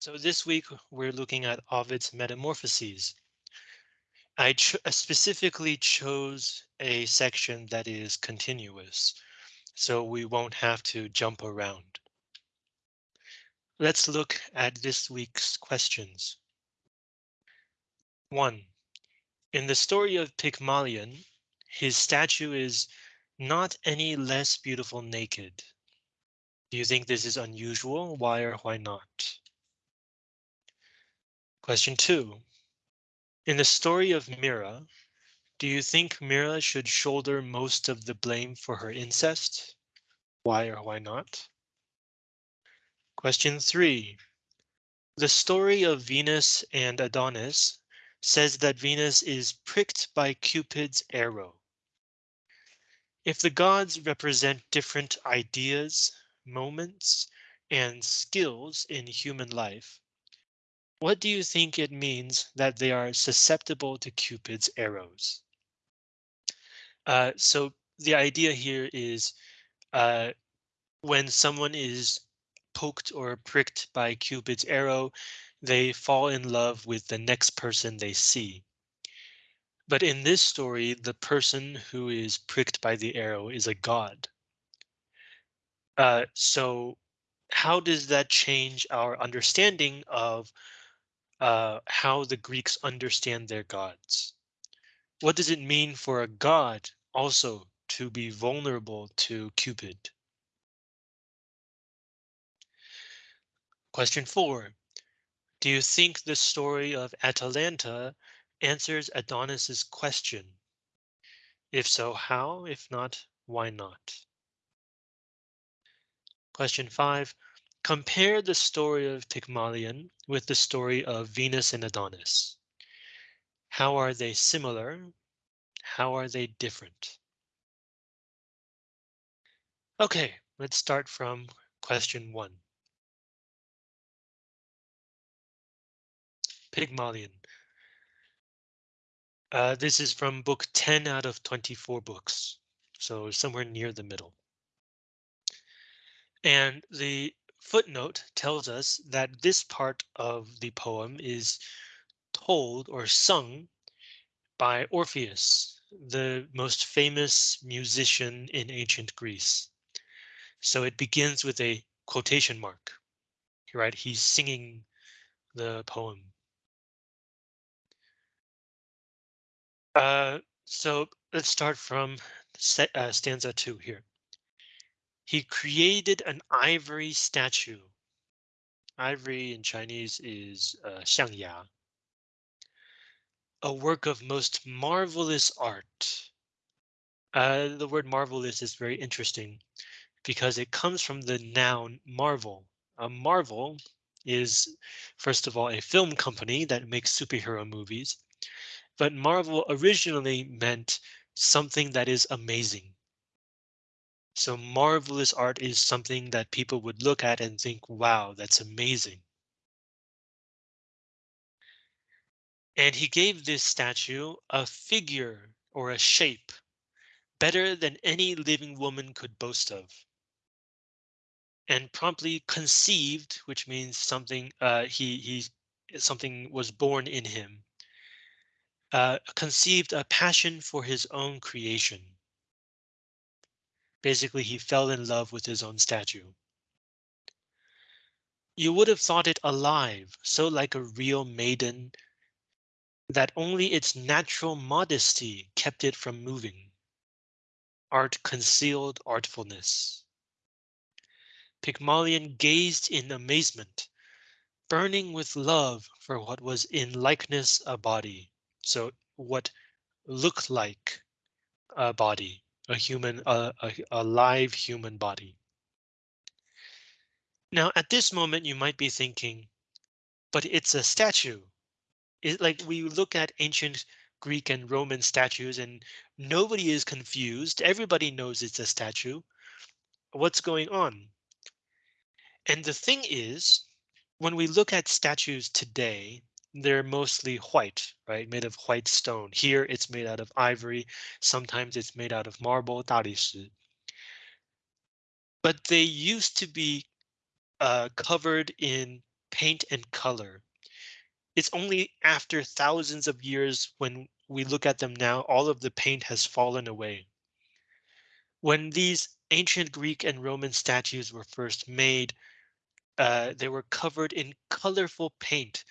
So this week we're looking at Ovid's Metamorphoses. I ch specifically chose a section that is continuous, so we won't have to jump around. Let's look at this week's questions. One, in the story of Pygmalion, his statue is not any less beautiful naked. Do you think this is unusual? Why or why not? Question two. In the story of Myrrha, do you think Myrrha should shoulder most of the blame for her incest? Why or why not? Question three. The story of Venus and Adonis says that Venus is pricked by Cupid's arrow. If the gods represent different ideas, moments, and skills in human life, what do you think it means that they are susceptible to Cupid's arrows? Uh, so the idea here is uh, when someone is poked or pricked by Cupid's arrow, they fall in love with the next person they see. But in this story, the person who is pricked by the arrow is a god. Uh, so how does that change our understanding of uh, how the Greeks understand their gods. What does it mean for a god also to be vulnerable to Cupid? Question four. Do you think the story of Atalanta answers Adonis's question? If so, how? If not, why not? Question five. Compare the story of Pygmalion with the story of Venus and Adonis. How are they similar? How are they different? OK, let's start from question one. Pygmalion. Uh, this is from book 10 out of 24 books, so somewhere near the middle. And the footnote tells us that this part of the poem is told or sung by Orpheus, the most famous musician in ancient Greece. So it begins with a quotation mark, right? He's singing the poem. Uh, so let's start from uh, stanza two here. He created an ivory statue. Ivory in Chinese is uh. A work of most marvelous art. Uh, the word marvelous is very interesting because it comes from the noun marvel. A marvel is, first of all, a film company that makes superhero movies. But Marvel originally meant something that is amazing. So marvelous art is something that people would look at and think, wow, that's amazing. And he gave this statue a figure or a shape better than any living woman could boast of. And promptly conceived, which means something uh, he he something was born in him. Uh, conceived a passion for his own creation. Basically, he fell in love with his own statue. You would have thought it alive, so like a real maiden that only its natural modesty kept it from moving. Art concealed artfulness. Pygmalion gazed in amazement, burning with love for what was in likeness a body. So what looked like a body a human, a, a, a live human body. Now, at this moment, you might be thinking, but it's a statue. It, like we look at ancient Greek and Roman statues and nobody is confused. Everybody knows it's a statue. What's going on? And the thing is, when we look at statues today, they're mostly white, right? Made of white stone. Here it's made out of ivory. Sometimes it's made out of marble, 大理石. But they used to be uh, covered in paint and color. It's only after thousands of years when we look at them now, all of the paint has fallen away. When these ancient Greek and Roman statues were first made, uh, they were covered in colorful paint.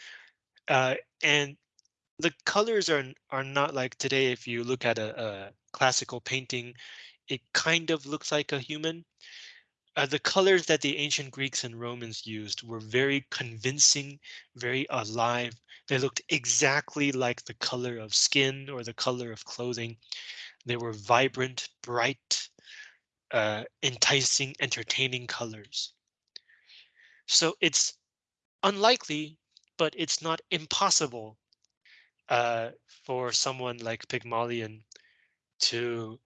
uh, and the colors are are not like today. If you look at a, a classical painting, it kind of looks like a human. Uh, the colors that the ancient Greeks and Romans used were very convincing, very alive. They looked exactly like the color of skin or the color of clothing. They were vibrant, bright, uh, enticing, entertaining colors. So it's unlikely, but it's not impossible uh, for someone like Pygmalion to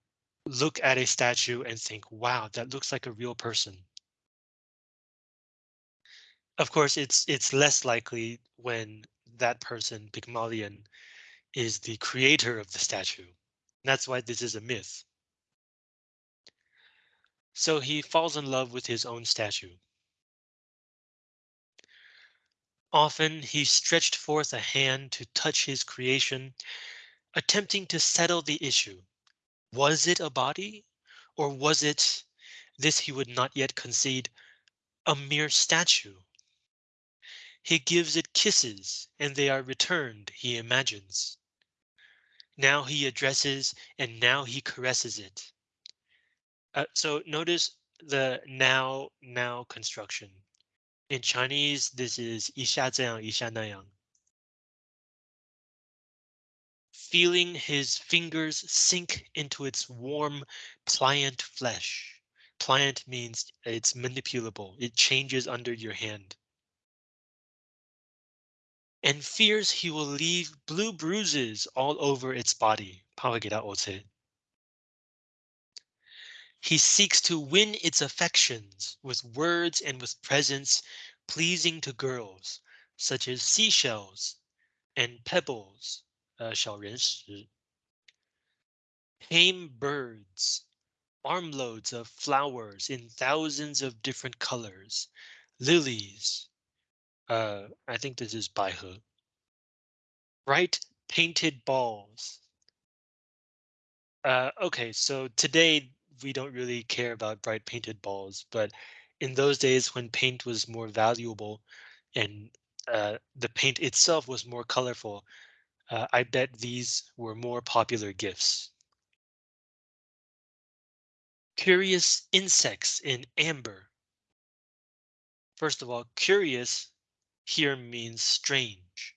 look at a statue and think, wow, that looks like a real person. Of course, it's it's less likely when that person, Pygmalion, is the creator of the statue. That's why this is a myth. So he falls in love with his own statue. Often he stretched forth a hand to touch his creation, attempting to settle the issue. Was it a body? Or was it, this he would not yet concede, a mere statue? He gives it kisses, and they are returned, he imagines. Now he addresses, and now he caresses it. Uh, so notice the now now construction. In Chinese, this is 一下这样,一下那样. feeling his fingers sink into its warm, pliant flesh. Pliant means it's manipulable. It changes under your hand. And fears he will leave blue bruises all over its body. He seeks to win its affections with words and with presents pleasing to girls, such as seashells and pebbles, 呃小人石. Tame birds, armloads of flowers in thousands of different colors, lilies. Uh, I think this is 百合. Bright painted balls. Uh, okay, so today we don't really care about bright painted balls, but in those days when paint was more valuable and uh, the paint itself was more colorful, uh, I bet these were more popular gifts. Curious insects in amber. First of all, curious here means strange.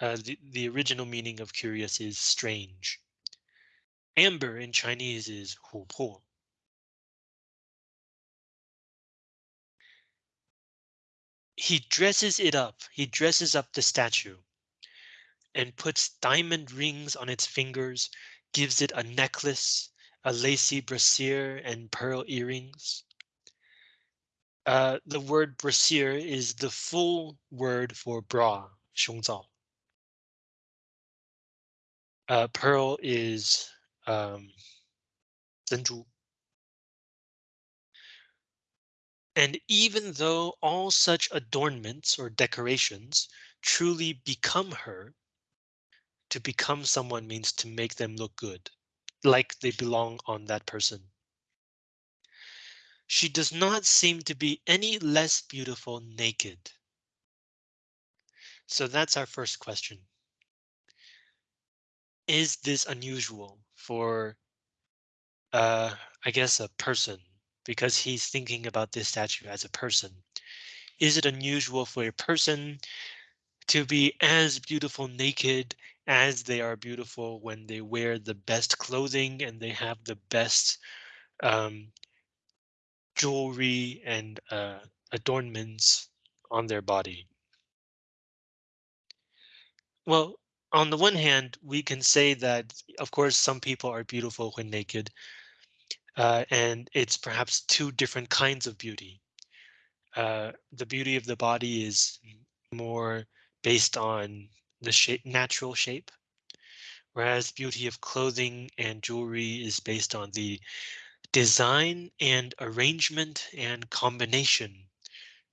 Uh, the, the original meaning of curious is strange. Amber in Chinese is hupo. He dresses it up. He dresses up the statue and puts diamond rings on its fingers, gives it a necklace, a lacy brassiere, and pearl earrings. Uh, the word brassiere is the full word for bra, 胸罩. Uh, pearl is um. And even though all such adornments or decorations truly become her, to become someone means to make them look good, like they belong on that person. She does not seem to be any less beautiful naked. So that's our first question. Is this unusual for, uh, I guess, a person? Because he's thinking about this statue as a person. Is it unusual for a person to be as beautiful naked as they are beautiful when they wear the best clothing and they have the best um, jewelry and uh, adornments on their body. Well, on the one hand, we can say that, of course, some people are beautiful when naked, uh, and it's perhaps two different kinds of beauty. Uh, the beauty of the body is more based on the shape, natural shape, whereas beauty of clothing and jewelry is based on the design and arrangement and combination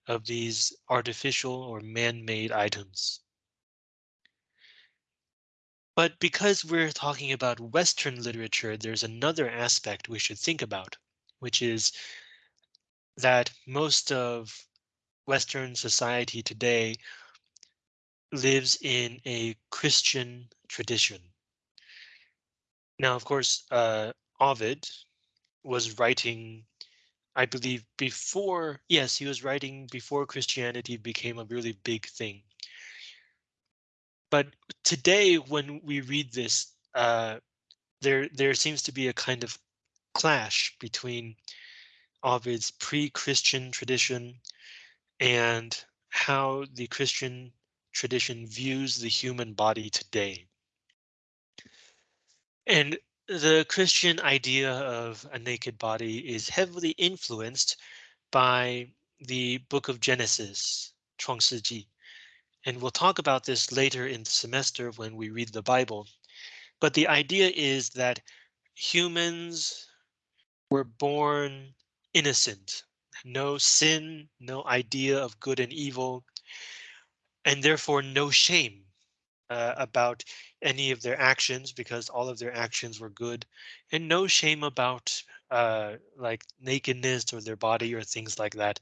of these artificial or man-made items. But because we're talking about Western literature, there's another aspect we should think about, which is that most of Western society today lives in a Christian tradition. Now, of course, uh, Ovid was writing, I believe, before, yes, he was writing before Christianity became a really big thing. But today, when we read this, uh, there there seems to be a kind of clash between Ovid's pre-Christian tradition and how the Christian tradition views the human body today. And the Christian idea of a naked body is heavily influenced by the book of Genesis, Chuang and we'll talk about this later in the semester when we read the Bible. But the idea is that humans were born innocent, no sin, no idea of good and evil, and therefore no shame uh, about any of their actions because all of their actions were good and no shame about uh, like nakedness or their body or things like that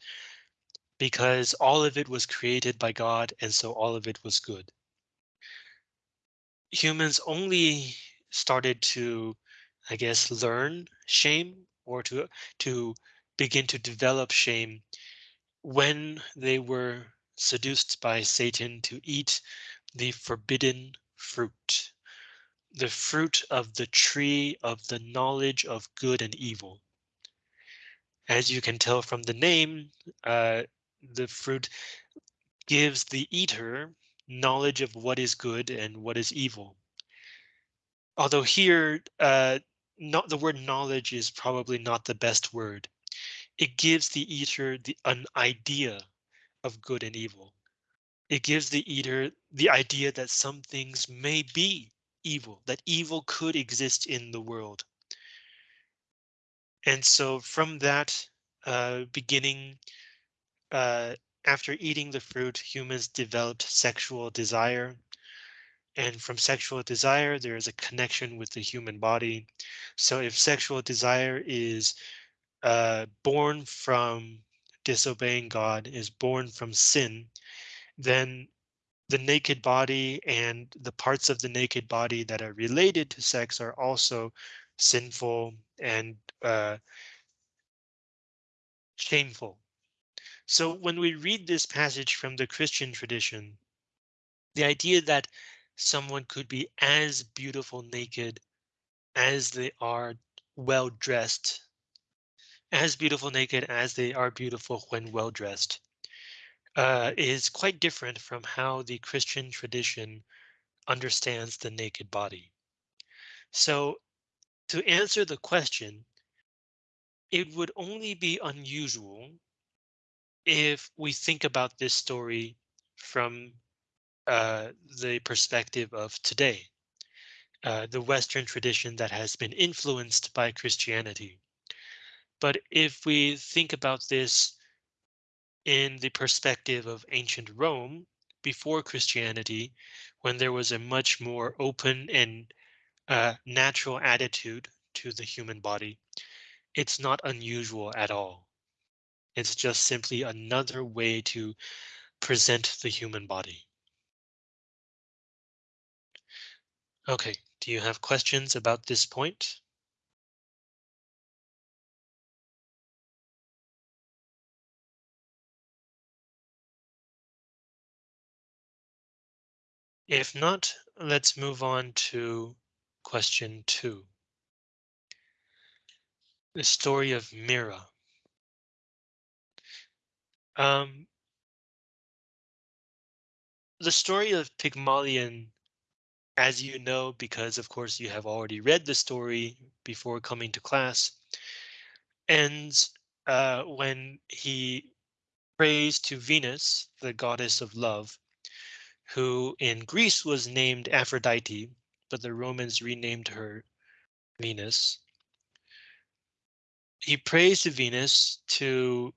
because all of it was created by God and so all of it was good. Humans only started to, I guess, learn shame or to to begin to develop shame when they were seduced by Satan to eat the forbidden fruit, the fruit of the tree of the knowledge of good and evil. As you can tell from the name, uh, the fruit gives the eater knowledge of what is good and what is evil. Although here, uh, not the word knowledge is probably not the best word. It gives the eater the an idea of good and evil. It gives the eater the idea that some things may be evil, that evil could exist in the world. And so from that uh, beginning, uh, after eating the fruit, humans developed sexual desire. And from sexual desire, there is a connection with the human body. So if sexual desire is uh, born from disobeying God, is born from sin, then the naked body and the parts of the naked body that are related to sex are also sinful and uh, shameful. So when we read this passage from the Christian tradition, the idea that someone could be as beautiful naked as they are well dressed, as beautiful naked as they are beautiful when well dressed, uh, is quite different from how the Christian tradition understands the naked body. So to answer the question, it would only be unusual if we think about this story from uh, the perspective of today, uh, the Western tradition that has been influenced by Christianity. But if we think about this in the perspective of ancient Rome before Christianity, when there was a much more open and uh, natural attitude to the human body, it's not unusual at all. It's just simply another way to present the human body. Okay, do you have questions about this point? If not, let's move on to question two. The story of Myrrha. Um, the story of Pygmalion, as you know, because of course you have already read the story before coming to class, ends uh, when he prays to Venus, the goddess of love, who in Greece was named Aphrodite, but the Romans renamed her Venus. He prays to Venus to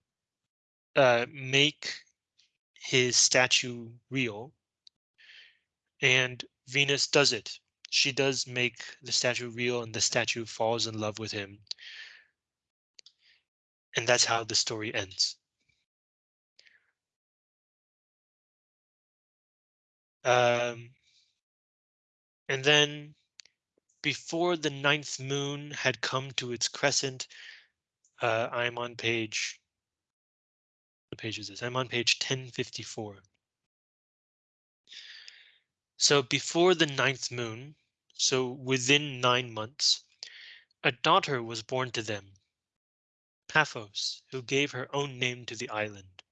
uh, make his statue real, and Venus does it. She does make the statue real, and the statue falls in love with him. And that's how the story ends. Um, and then before the ninth moon had come to its crescent, uh, I'm on page. What page is this? I'm on page 1054. So before the ninth moon, so within nine months, a daughter was born to them, Paphos, who gave her own name to the island.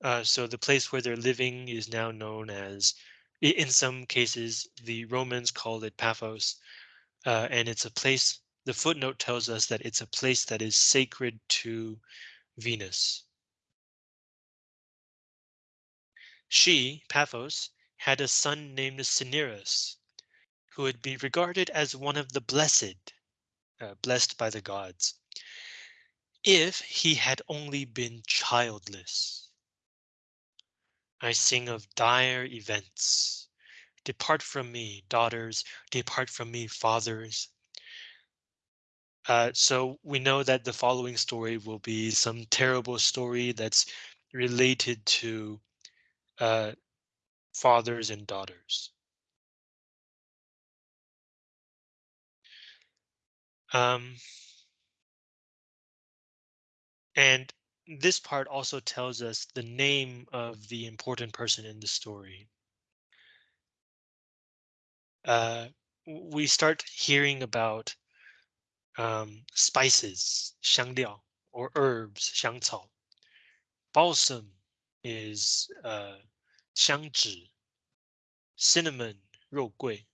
Uh, so the place where they're living is now known as, in some cases, the Romans called it Paphos, uh, and it's a place, the footnote tells us that it's a place that is sacred to Venus. She, Paphos, had a son named Cinyras, who would be regarded as one of the blessed, uh, blessed by the gods, if he had only been childless. I sing of dire events. Depart from me, daughters, depart from me, fathers. Uh, so we know that the following story will be some terrible story that's related to uh, fathers and daughters. Um, and this part also tells us the name of the important person in the story. Uh, we start hearing about um, spices, 香料, or herbs, 香草. Balsam is uh, 香脂，cinnamon 肉桂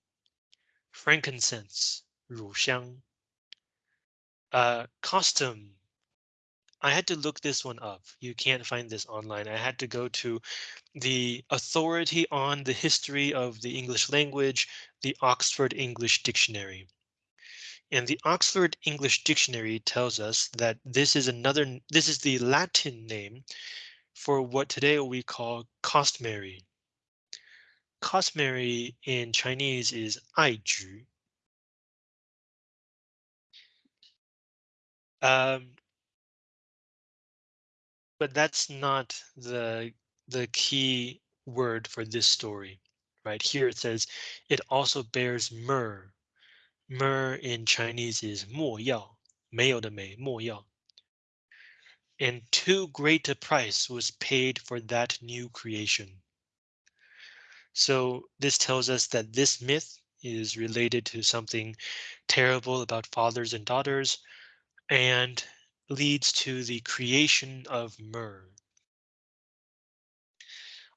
，frankincense 乳香，uh, costum I had to look this one up. You can't find this online. I had to go to the Authority on the History of the English Language, the Oxford English Dictionary. And the Oxford English Dictionary tells us that this is another, this is the Latin name for what today we call costmary. Costmary in Chinese is aiju. Um, but that's not the the key word for this story, right? Here it says it also bears myrrh. Myrrh in Chinese is 没药,没有的没,没药. And too great a price was paid for that new creation. So this tells us that this myth is related to something terrible about fathers and daughters and leads to the creation of myrrh.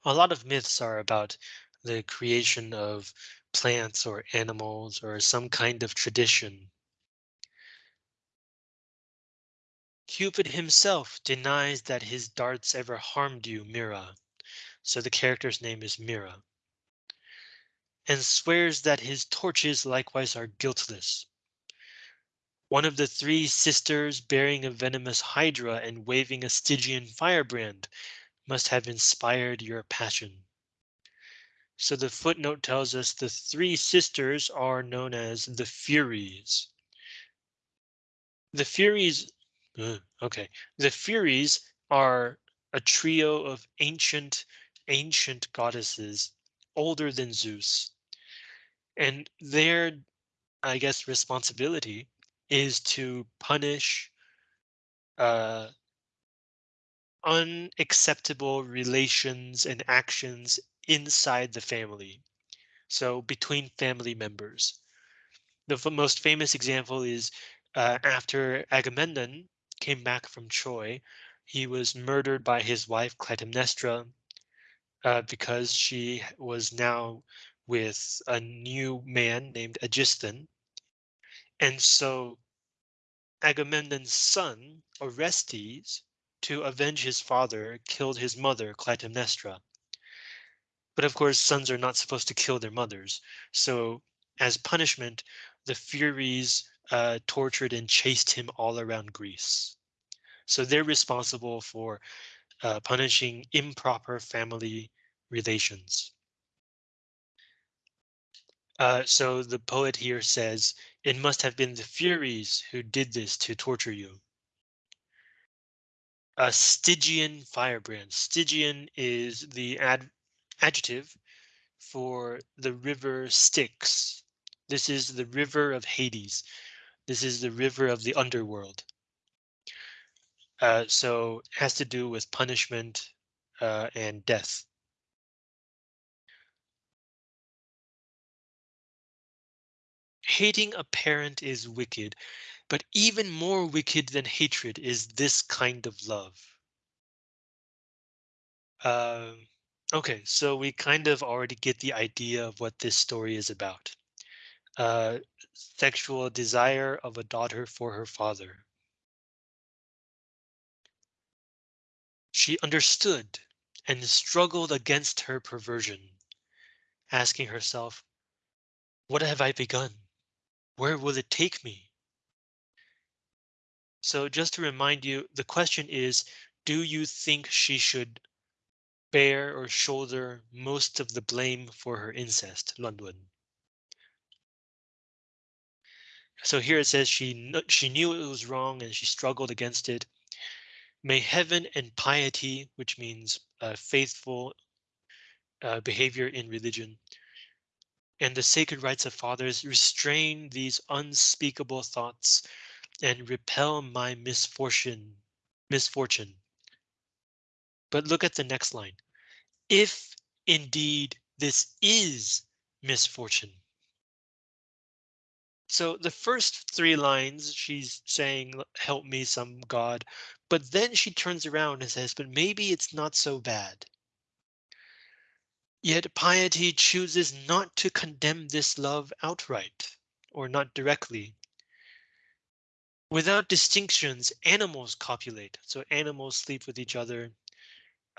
A lot of myths are about the creation of plants or animals or some kind of tradition. Cupid himself denies that his darts ever harmed you, Myrrha. So the character's name is Myrrha. And swears that his torches likewise are guiltless. One of the three sisters bearing a venomous hydra and waving a Stygian firebrand must have inspired your passion. So the footnote tells us the three sisters are known as the Furies. The Furies, okay, the Furies are a trio of ancient, ancient goddesses older than Zeus. And their, I guess, responsibility is to punish uh, unacceptable relations and actions inside the family. So between family members. The most famous example is uh, after Agamemnon came back from Troy, he was murdered by his wife Clytemnestra uh, because she was now with a new man named Aegisthon. And so Agamemnon's son, Orestes, to avenge his father, killed his mother, Clytemnestra. But of course, sons are not supposed to kill their mothers. So as punishment, the Furies uh, tortured and chased him all around Greece. So they're responsible for uh, punishing improper family relations. Uh, so the poet here says, it must have been the Furies who did this to torture you. A Stygian firebrand. Stygian is the ad adjective for the river Styx. This is the river of Hades. This is the river of the underworld. Uh, so it has to do with punishment uh, and death. Hating a parent is wicked, but even more wicked than hatred is this kind of love. Uh, okay, so we kind of already get the idea of what this story is about. Uh, sexual desire of a daughter for her father. She understood and struggled against her perversion, asking herself, what have I begun? Where will it take me? So just to remind you, the question is, do you think she should bear or shoulder most of the blame for her incest, London? So here it says she she knew it was wrong and she struggled against it. May heaven and piety, which means uh, faithful uh, behavior in religion, and the sacred rights of fathers restrain these unspeakable thoughts and repel my misfortune misfortune. But look at the next line. If indeed this is misfortune. So the first three lines she's saying, help me some God, but then she turns around and says, but maybe it's not so bad. Yet piety chooses not to condemn this love outright, or not directly. Without distinctions, animals copulate, so animals sleep with each other.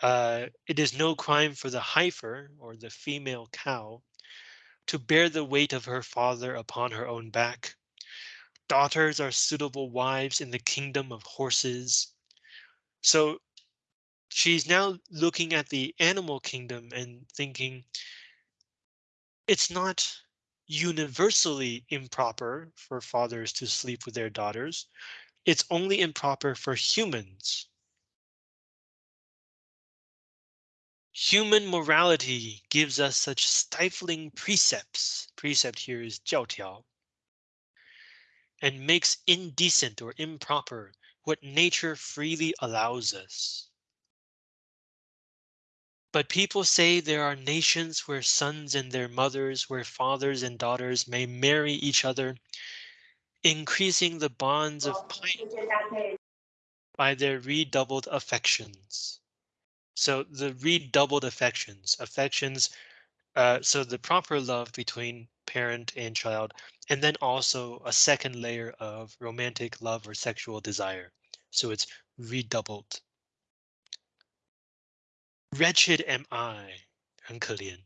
Uh, it is no crime for the heifer, or the female cow, to bear the weight of her father upon her own back. Daughters are suitable wives in the kingdom of horses. So she's now looking at the animal kingdom and thinking it's not universally improper for fathers to sleep with their daughters. It's only improper for humans. Human morality gives us such stifling precepts. Precept here is 教条. And makes indecent or improper what nature freely allows us. But people say there are nations where sons and their mothers, where fathers and daughters may marry each other, increasing the bonds of piety by their redoubled affections. So the redoubled affections, affections, uh, so the proper love between parent and child, and then also a second layer of romantic love or sexual desire. So it's redoubled. Wretched am I, 很可怜,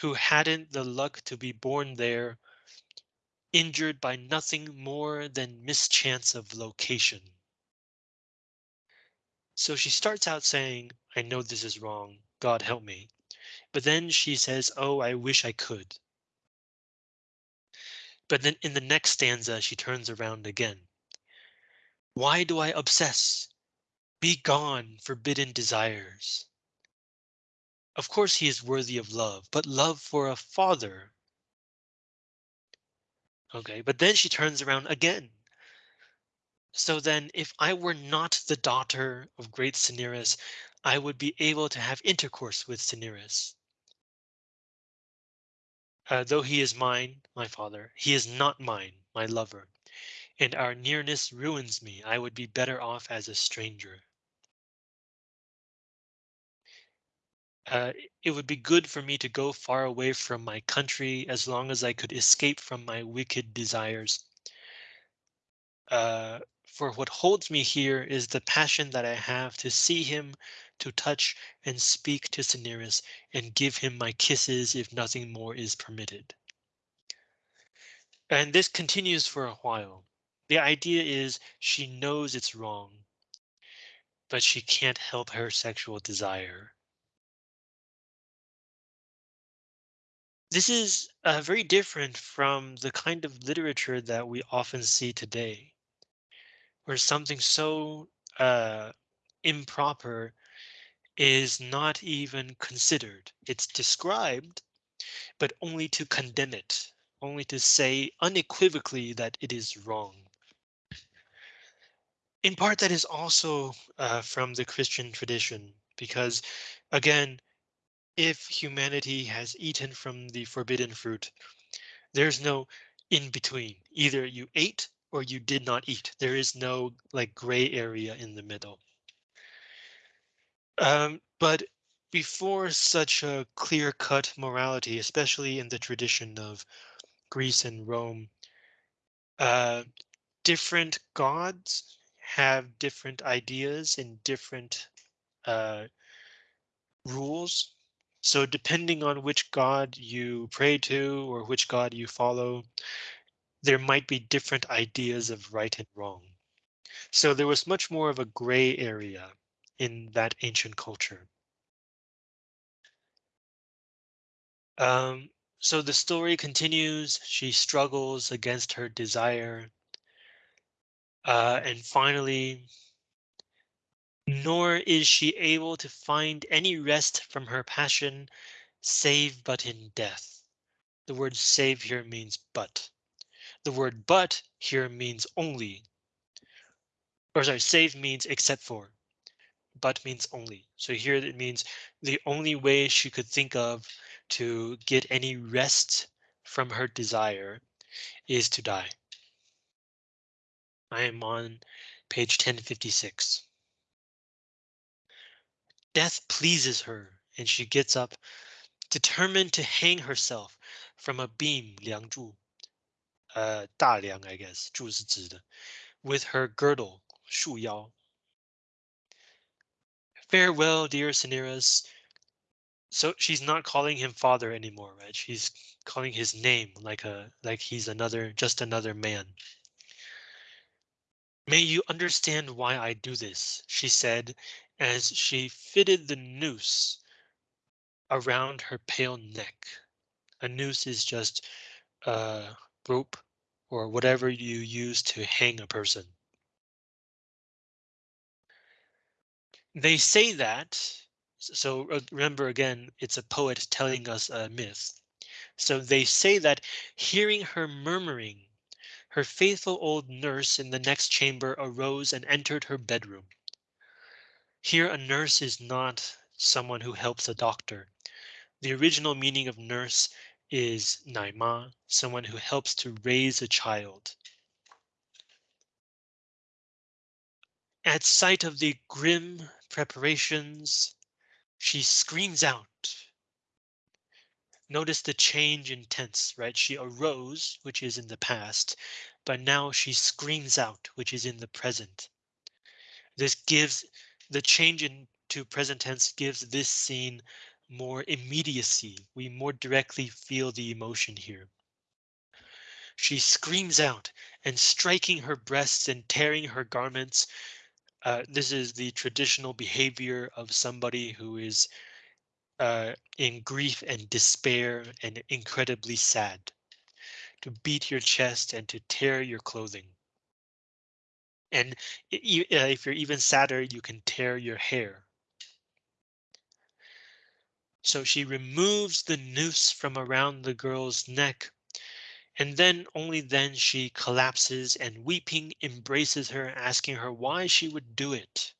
who hadn't the luck to be born there, injured by nothing more than mischance of location. So she starts out saying, I know this is wrong, God help me. But then she says, oh, I wish I could. But then in the next stanza, she turns around again. Why do I obsess? Be gone, forbidden desires. Of course he is worthy of love, but love for a father. Okay, but then she turns around again. So then if I were not the daughter of great Cinyras, I would be able to have intercourse with Cinyras. Uh, though he is mine, my father, he is not mine, my lover, and our nearness ruins me. I would be better off as a stranger. Uh, it would be good for me to go far away from my country as long as I could escape from my wicked desires. Uh, for what holds me here is the passion that I have to see him, to touch and speak to Cinyras and give him my kisses if nothing more is permitted. And this continues for a while. The idea is she knows it's wrong. but she can't help her sexual desire. This is uh, very different from the kind of literature that we often see today, where something so uh, improper is not even considered. It's described, but only to condemn it, only to say unequivocally that it is wrong. In part, that is also uh, from the Christian tradition, because again, if humanity has eaten from the forbidden fruit, there's no in between. Either you ate or you did not eat. There is no like gray area in the middle. Um, but before such a clear cut morality, especially in the tradition of Greece and Rome, uh, different gods have different ideas and different uh, rules. So depending on which god you pray to or which god you follow, there might be different ideas of right and wrong. So there was much more of a gray area in that ancient culture. Um, so the story continues. She struggles against her desire. Uh, and finally, nor is she able to find any rest from her passion, save but in death. The word save here means but. The word but here means only. Or sorry, save means except for. But means only. So here it means the only way she could think of to get any rest from her desire is to die. I am on page 1056. Death pleases her, and she gets up, determined to hang herself from a beam 梁柱, uh, 大梁, I guess, with her girdle, 束腰. Farewell, dear Cinyras. So she's not calling him father anymore, right? She's calling his name like a like he's another just another man. May you understand why I do this, she said as she fitted the noose around her pale neck. A noose is just a rope or whatever you use to hang a person. They say that, so uh, remember again, it's a poet telling us a myth. So they say that hearing her murmuring, her faithful old nurse in the next chamber arose and entered her bedroom. Here a nurse is not someone who helps a doctor. The original meaning of nurse is naima, someone who helps to raise a child. At sight of the grim preparations, she screams out. Notice the change in tense, right? She arose, which is in the past, but now she screams out, which is in the present. This gives the change into present tense gives this scene more immediacy. We more directly feel the emotion here. She screams out and striking her breasts and tearing her garments. Uh, this is the traditional behavior of somebody who is uh, in grief and despair and incredibly sad. To beat your chest and to tear your clothing. And if you're even sadder, you can tear your hair. So she removes the noose from around the girl's neck. And then only then she collapses and weeping embraces her, asking her why she would do it.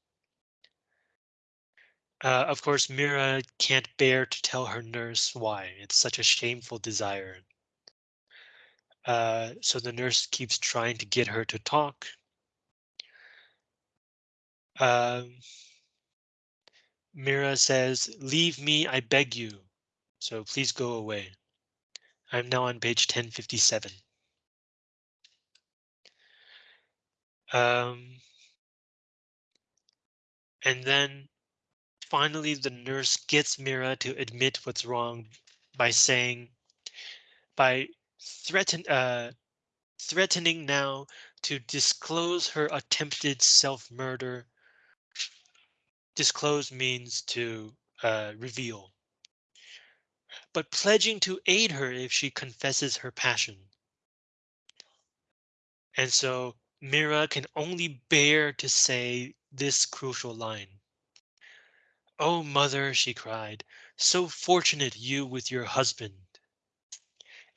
Uh, of course, Myrrha can't bear to tell her nurse why. It's such a shameful desire. Uh, so the nurse keeps trying to get her to talk. Um, Myrrha says, leave me, I beg you. So please go away. I'm now on page 1057. Um, and then finally the nurse gets Myrrha to admit what's wrong by saying, by threaten, uh, threatening now to disclose her attempted self-murder Disclose means to uh, reveal, but pledging to aid her if she confesses her passion. And so Myrrha can only bear to say this crucial line. Oh, mother, she cried, so fortunate you with your husband,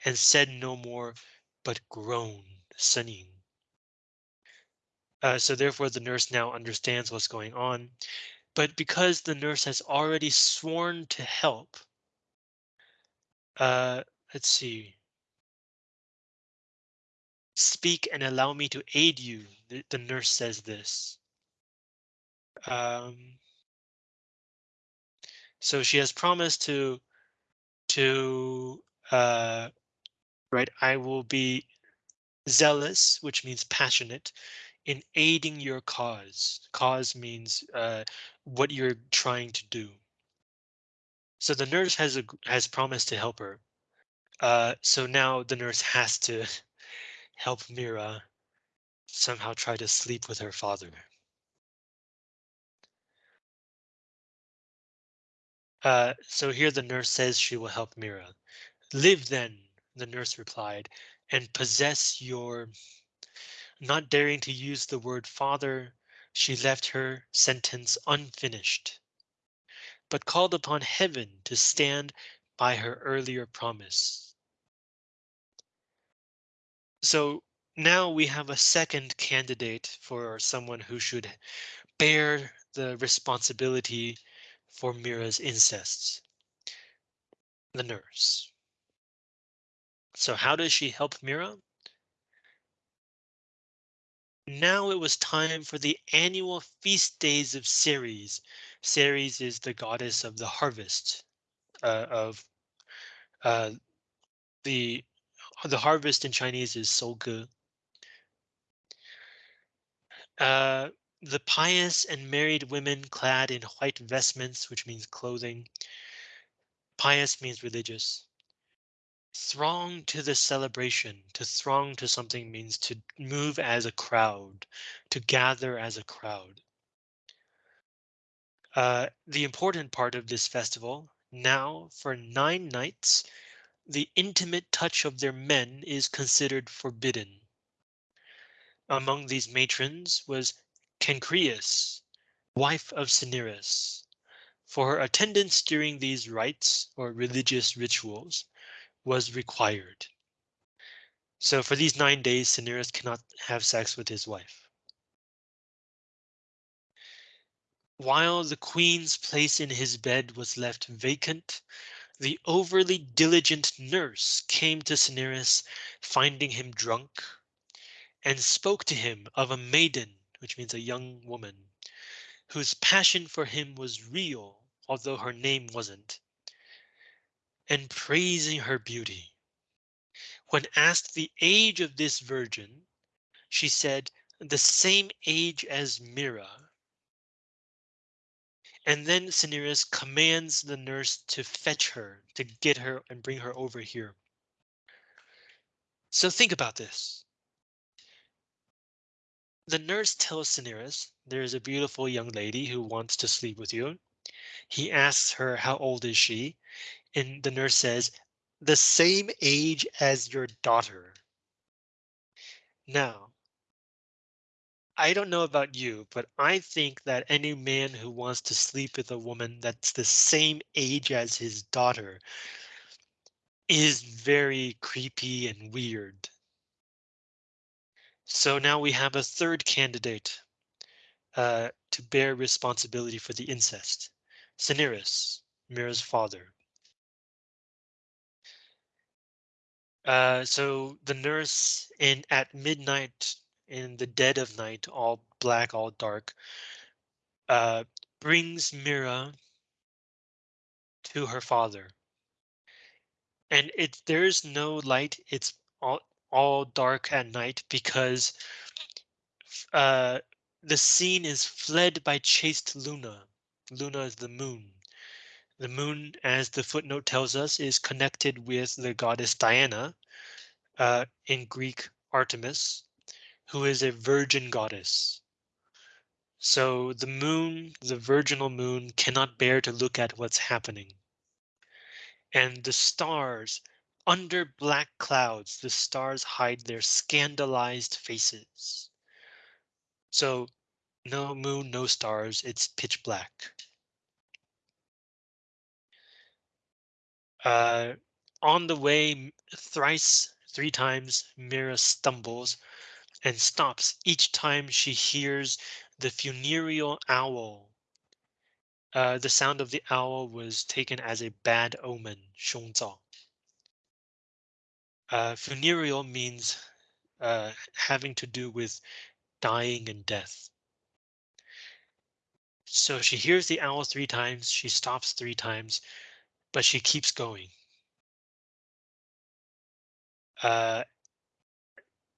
and said no more, but groaned, sunning. Uh, so therefore the nurse now understands what's going on. But because the nurse has already sworn to help, uh, let's see. Speak and allow me to aid you, the, the nurse says this. Um, so she has promised to, to, uh, right, I will be zealous, which means passionate, in aiding your cause. Cause means uh, what you're trying to do. So the nurse has a, has promised to help her. Uh, so now the nurse has to help Myrrha somehow try to sleep with her father. Uh, so here the nurse says she will help Myrrha. Live then, the nurse replied, and possess your. Not daring to use the word father, she left her sentence unfinished, but called upon heaven to stand by her earlier promise. So now we have a second candidate for someone who should bear the responsibility for Myrrha's incests. The nurse. So how does she help Myrrha? Now it was time for the annual feast days of Ceres. Ceres is the goddess of the harvest uh, of uh, the the harvest in Chinese is Souge. Uh, the pious and married women clad in white vestments, which means clothing. Pious means religious. Throng to the celebration. To throng to something means to move as a crowd, to gather as a crowd. Uh, the important part of this festival, now for nine nights, the intimate touch of their men is considered forbidden. Among these matrons was Cenchreis, wife of Cinyras. For her attendance during these rites or religious rituals was required. So for these nine days, Cinyras cannot have sex with his wife. While the queen's place in his bed was left vacant, the overly diligent nurse came to Cinyras, finding him drunk, and spoke to him of a maiden which means a young woman, whose passion for him was real, although her name wasn't, and praising her beauty. When asked the age of this virgin, she said, the same age as Myrrha. And then Cinyras commands the nurse to fetch her, to get her and bring her over here. So think about this. The nurse tells Cinyras there is a beautiful young lady who wants to sleep with you. He asks her how old is she? And the nurse says, the same age as your daughter. Now, I don't know about you, but I think that any man who wants to sleep with a woman that's the same age as his daughter is very creepy and weird. So now we have a third candidate uh, to bear responsibility for the incest. Cinyras, Myrrha's father. Uh, so the nurse in at midnight in the dead of night, all black, all dark, uh, brings Myrrha to her father. And it there's no light. It's all all dark at night because uh, the scene is fled by chaste Luna. Luna is the moon. The moon, as the footnote tells us, is connected with the goddess Diana, uh, in Greek Artemis, who is a virgin goddess. So the moon, the virginal moon, cannot bear to look at what's happening. And the stars, under black clouds, the stars hide their scandalized faces. So no moon, no stars, it's pitch black. Uh, on the way, thrice, three times, Myrrha stumbles and stops each time she hears the funereal owl. Uh, the sound of the owl was taken as a bad omen, 凶兆. Uh, funereal means uh, having to do with dying and death. So she hears the owl three times, she stops three times, but she keeps going. Uh,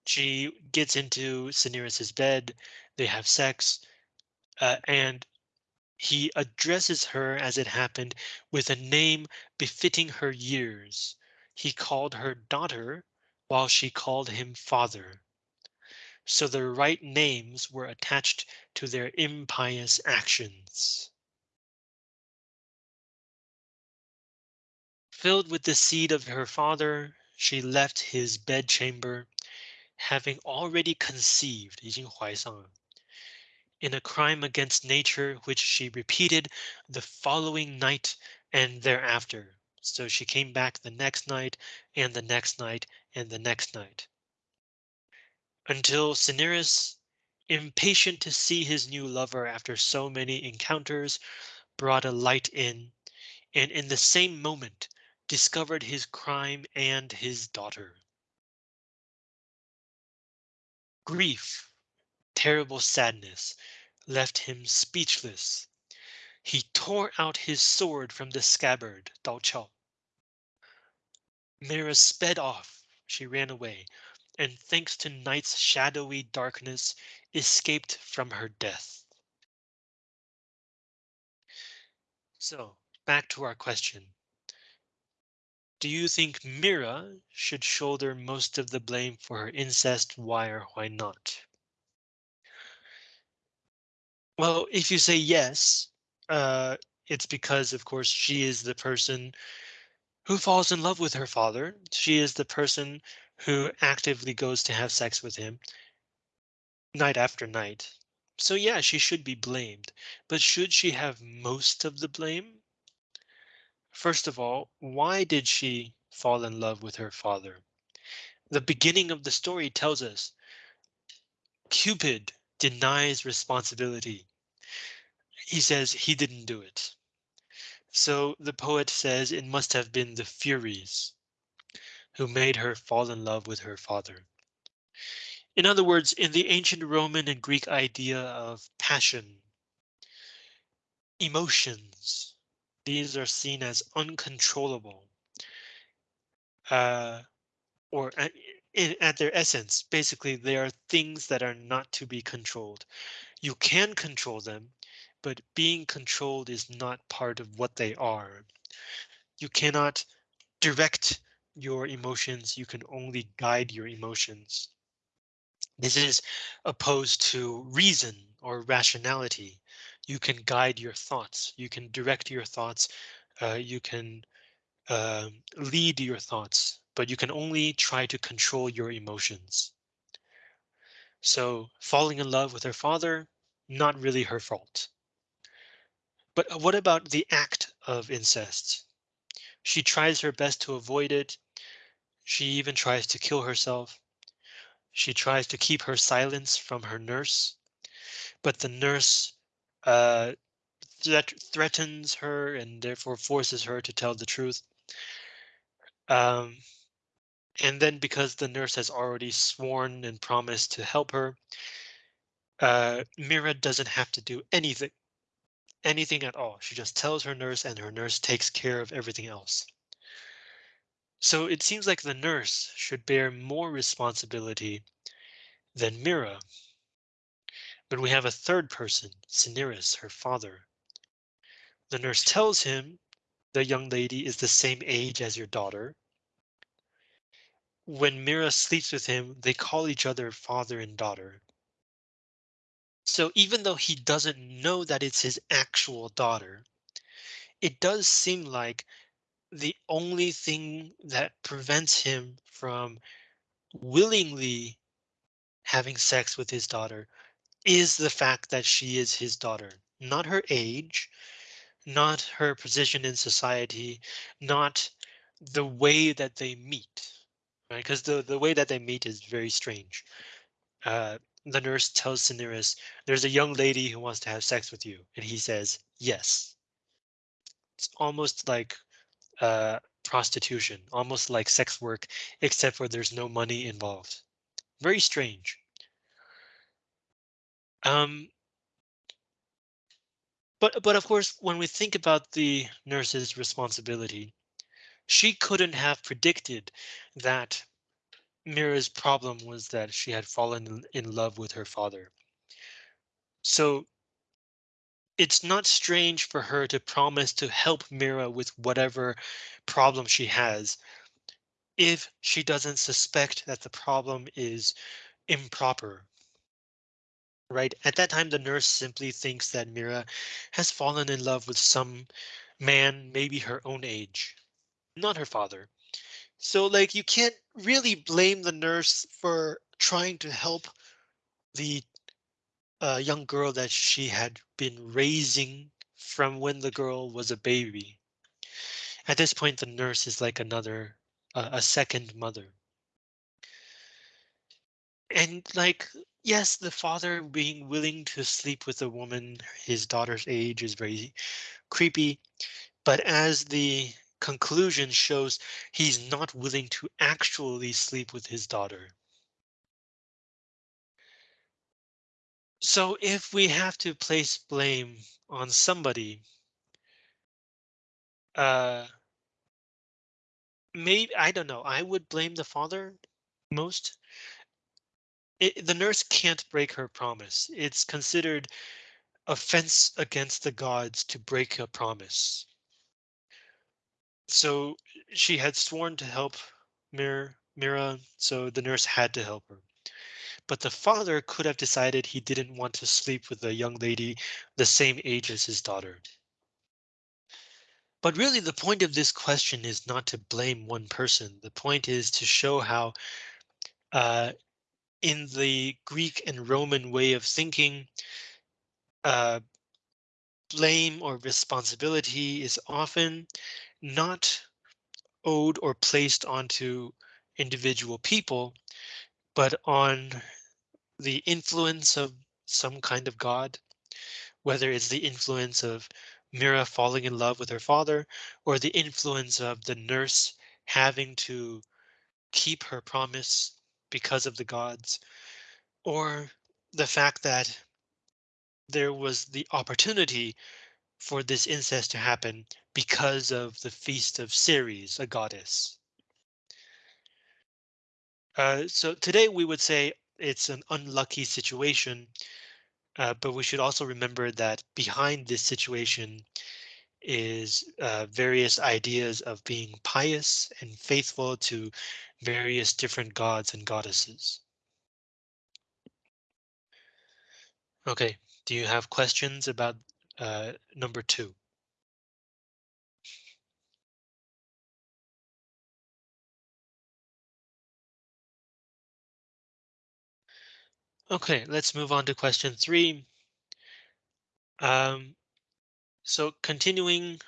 she gets into Cinyras' bed, they have sex, uh, and he addresses her as it happened with a name befitting her years. He called her daughter while she called him father. So the right names were attached to their impious actions. Filled with the seed of her father, she left his bedchamber, having already conceived, in a crime against nature, which she repeated the following night and thereafter. So she came back the next night and the next night and the next night. Until Cinyras, impatient to see his new lover after so many encounters, brought a light in, and in the same moment discovered his crime and his daughter. Grief, terrible sadness, left him speechless. He tore out his sword from the scabbard, 刀鞘. Myrrha sped off, she ran away, and thanks to night's shadowy darkness, escaped from her death. So, back to our question. Do you think Myrrha should shoulder most of the blame for her incest? Why or why not? Well, if you say yes, uh, it's because, of course, she is the person who falls in love with her father. She is the person who actively goes to have sex with him night after night. So yeah, she should be blamed. But should she have most of the blame? First of all, why did she fall in love with her father? The beginning of the story tells us Cupid denies responsibility. He says he didn't do it. So the poet says it must have been the Furies who made her fall in love with her father. In other words, in the ancient Roman and Greek idea of passion, emotions, these are seen as uncontrollable. Uh, or at, in, at their essence, basically, they are things that are not to be controlled. You can control them, but being controlled is not part of what they are. You cannot direct your emotions, you can only guide your emotions. This is opposed to reason or rationality. You can guide your thoughts, you can direct your thoughts, uh, you can uh, lead your thoughts, but you can only try to control your emotions. So falling in love with her father, not really her fault. But what about the act of incest? She tries her best to avoid it. She even tries to kill herself. She tries to keep her silence from her nurse, but the nurse uh, threat threatens her and therefore forces her to tell the truth. Um, and then because the nurse has already sworn and promised to help her, uh, Myrrha doesn't have to do anything anything at all. She just tells her nurse and her nurse takes care of everything else. So it seems like the nurse should bear more responsibility than Myrrha. But we have a third person, Cinyras, her father. The nurse tells him the young lady is the same age as your daughter. When Myrrha sleeps with him, they call each other father and daughter. So even though he doesn't know that it's his actual daughter, it does seem like the only thing that prevents him from willingly having sex with his daughter is the fact that she is his daughter, not her age, not her position in society, not the way that they meet, right? Because the, the way that they meet is very strange. Uh, the nurse tells Cinyras, there's a young lady who wants to have sex with you. And he says, yes. It's almost like uh, prostitution, almost like sex work, except for there's no money involved. Very strange. Um, but but of course, when we think about the nurse's responsibility, she couldn't have predicted that Myrrha's problem was that she had fallen in love with her father. So it's not strange for her to promise to help Myrrha with whatever problem she has if she doesn't suspect that the problem is improper. Right at that time, the nurse simply thinks that Myrrha has fallen in love with some man, maybe her own age, not her father. So like you can't really blame the nurse for trying to help the uh, young girl that she had been raising from when the girl was a baby. At this point, the nurse is like another, uh, a second mother. And like, yes, the father being willing to sleep with a woman his daughter's age is very creepy. But as the conclusion shows, he's not willing to actually sleep with his daughter. So if we have to place blame on somebody, uh, maybe I don't know. I would blame the father most. It, the nurse can't break her promise. It's considered offense against the gods to break a promise. So she had sworn to help Mir Myrrha, so the nurse had to help her. But the father could have decided he didn't want to sleep with a young lady the same age as his daughter. But really, the point of this question is not to blame one person. The point is to show how uh, in the Greek and Roman way of thinking, uh, blame or responsibility is often not owed or placed onto individual people, but on the influence of some kind of god, whether it's the influence of Myrrha falling in love with her father or the influence of the nurse having to keep her promise because of the gods or the fact that there was the opportunity for this incest to happen because of the feast of Ceres, a goddess. Uh, so today we would say it's an unlucky situation, uh, but we should also remember that behind this situation is uh, various ideas of being pious and faithful to various different gods and goddesses. Okay, do you have questions about uh, number two? Okay, let's move on to question three. Um, so continuing,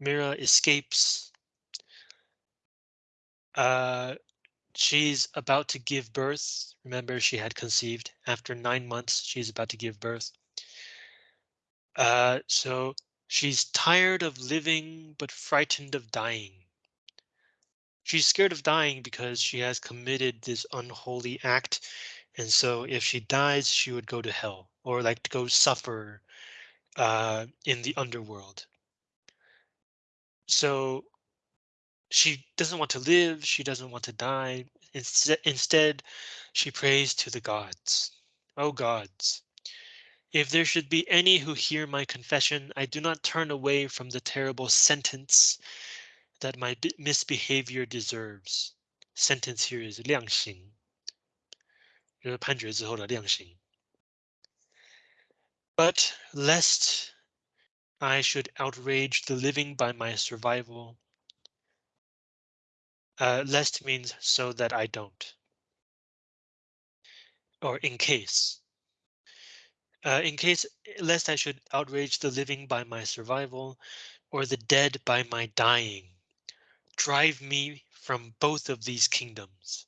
Myrrha escapes. Uh, she's about to give birth. Remember, she had conceived after nine months. She's about to give birth. Uh, so she's tired of living, but frightened of dying. She's scared of dying because she has committed this unholy act. And so if she dies, she would go to hell or like to go suffer uh, in the underworld. So she doesn't want to live. She doesn't want to die. Instead, instead, she prays to the gods. Oh gods, if there should be any who hear my confession, I do not turn away from the terrible sentence that my misbehavior deserves. Sentence here is 量刑，就是判决之后的量刑。 But lest I should outrage the living by my survival. uh, lest means so that I don't. Or in case. Uh, in case lest I should outrage the living by my survival, or the dead by my dying. Drive me from both of these kingdoms.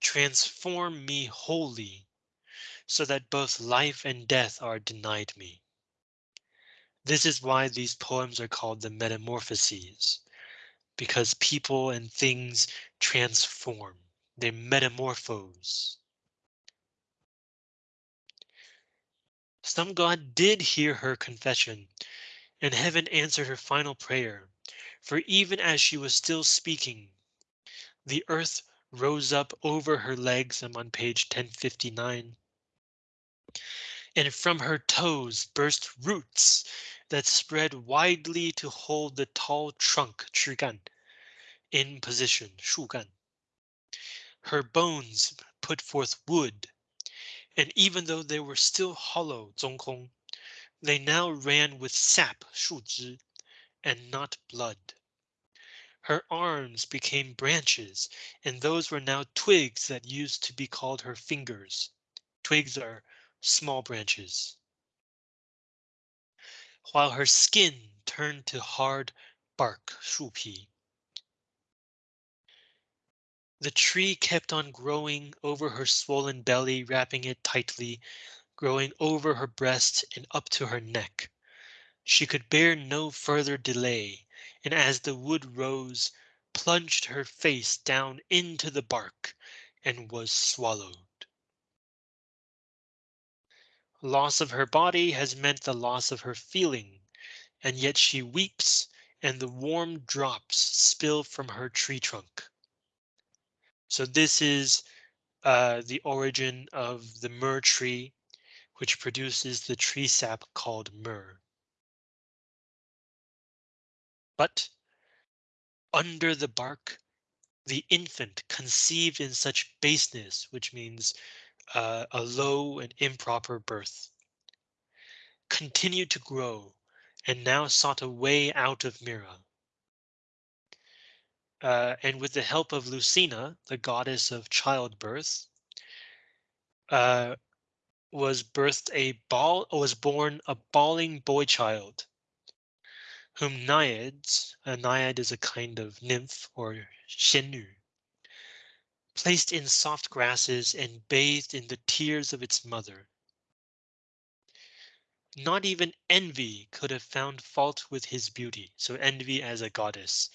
Transform me wholly, so that both life and death are denied me. This is why these poems are called the Metamorphoses, because people and things transform, they metamorphose. Some god did hear her confession, and heaven answered her final prayer, for even as she was still speaking, the earth rose up over her legs. I'm on page 1059. And from her toes burst roots that spread widely to hold the tall trunk 枝干 in position 树干. Her bones put forth wood, and even though they were still hollow 中空, they now ran with sap 树枝 and not blood. Her arms became branches, and those were now twigs that used to be called her fingers. Twigs are small branches. While her skin turned to hard bark 树皮. The tree kept on growing over her swollen belly, wrapping it tightly, growing over her breast and up to her neck. She could bear no further delay, and as the wood rose, plunged her face down into the bark and was swallowed. Loss of her body has meant the loss of her feeling, and yet she weeps and the warm drops spill from her tree trunk. So this is uh, the origin of the myrrh tree, which produces the tree sap called myrrh. But under the bark, the infant conceived in such baseness, which means uh, a low and improper birth, continued to grow and now sought a way out of Myrrha. Uh, and with the help of Lucina, the goddess of childbirth, uh, was birthed a ball was born a bawling boy child, whom naiads, a naiad is a kind of nymph or placed in soft grasses and bathed in the tears of its mother. Not even envy could have found fault with his beauty. So envy as a goddess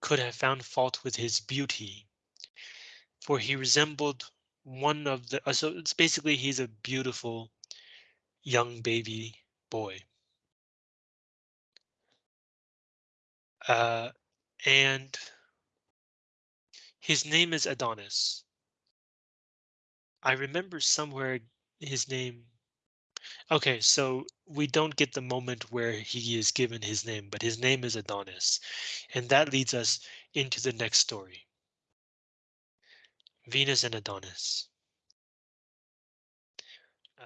could have found fault with his beauty. For he resembled one of the, uh, so it's basically he's a beautiful young baby boy. Uh, and his name is Adonis. I remember somewhere his name. Okay, so we don't get the moment where he is given his name, but his name is Adonis. And that leads us into the next story. Venus and Adonis.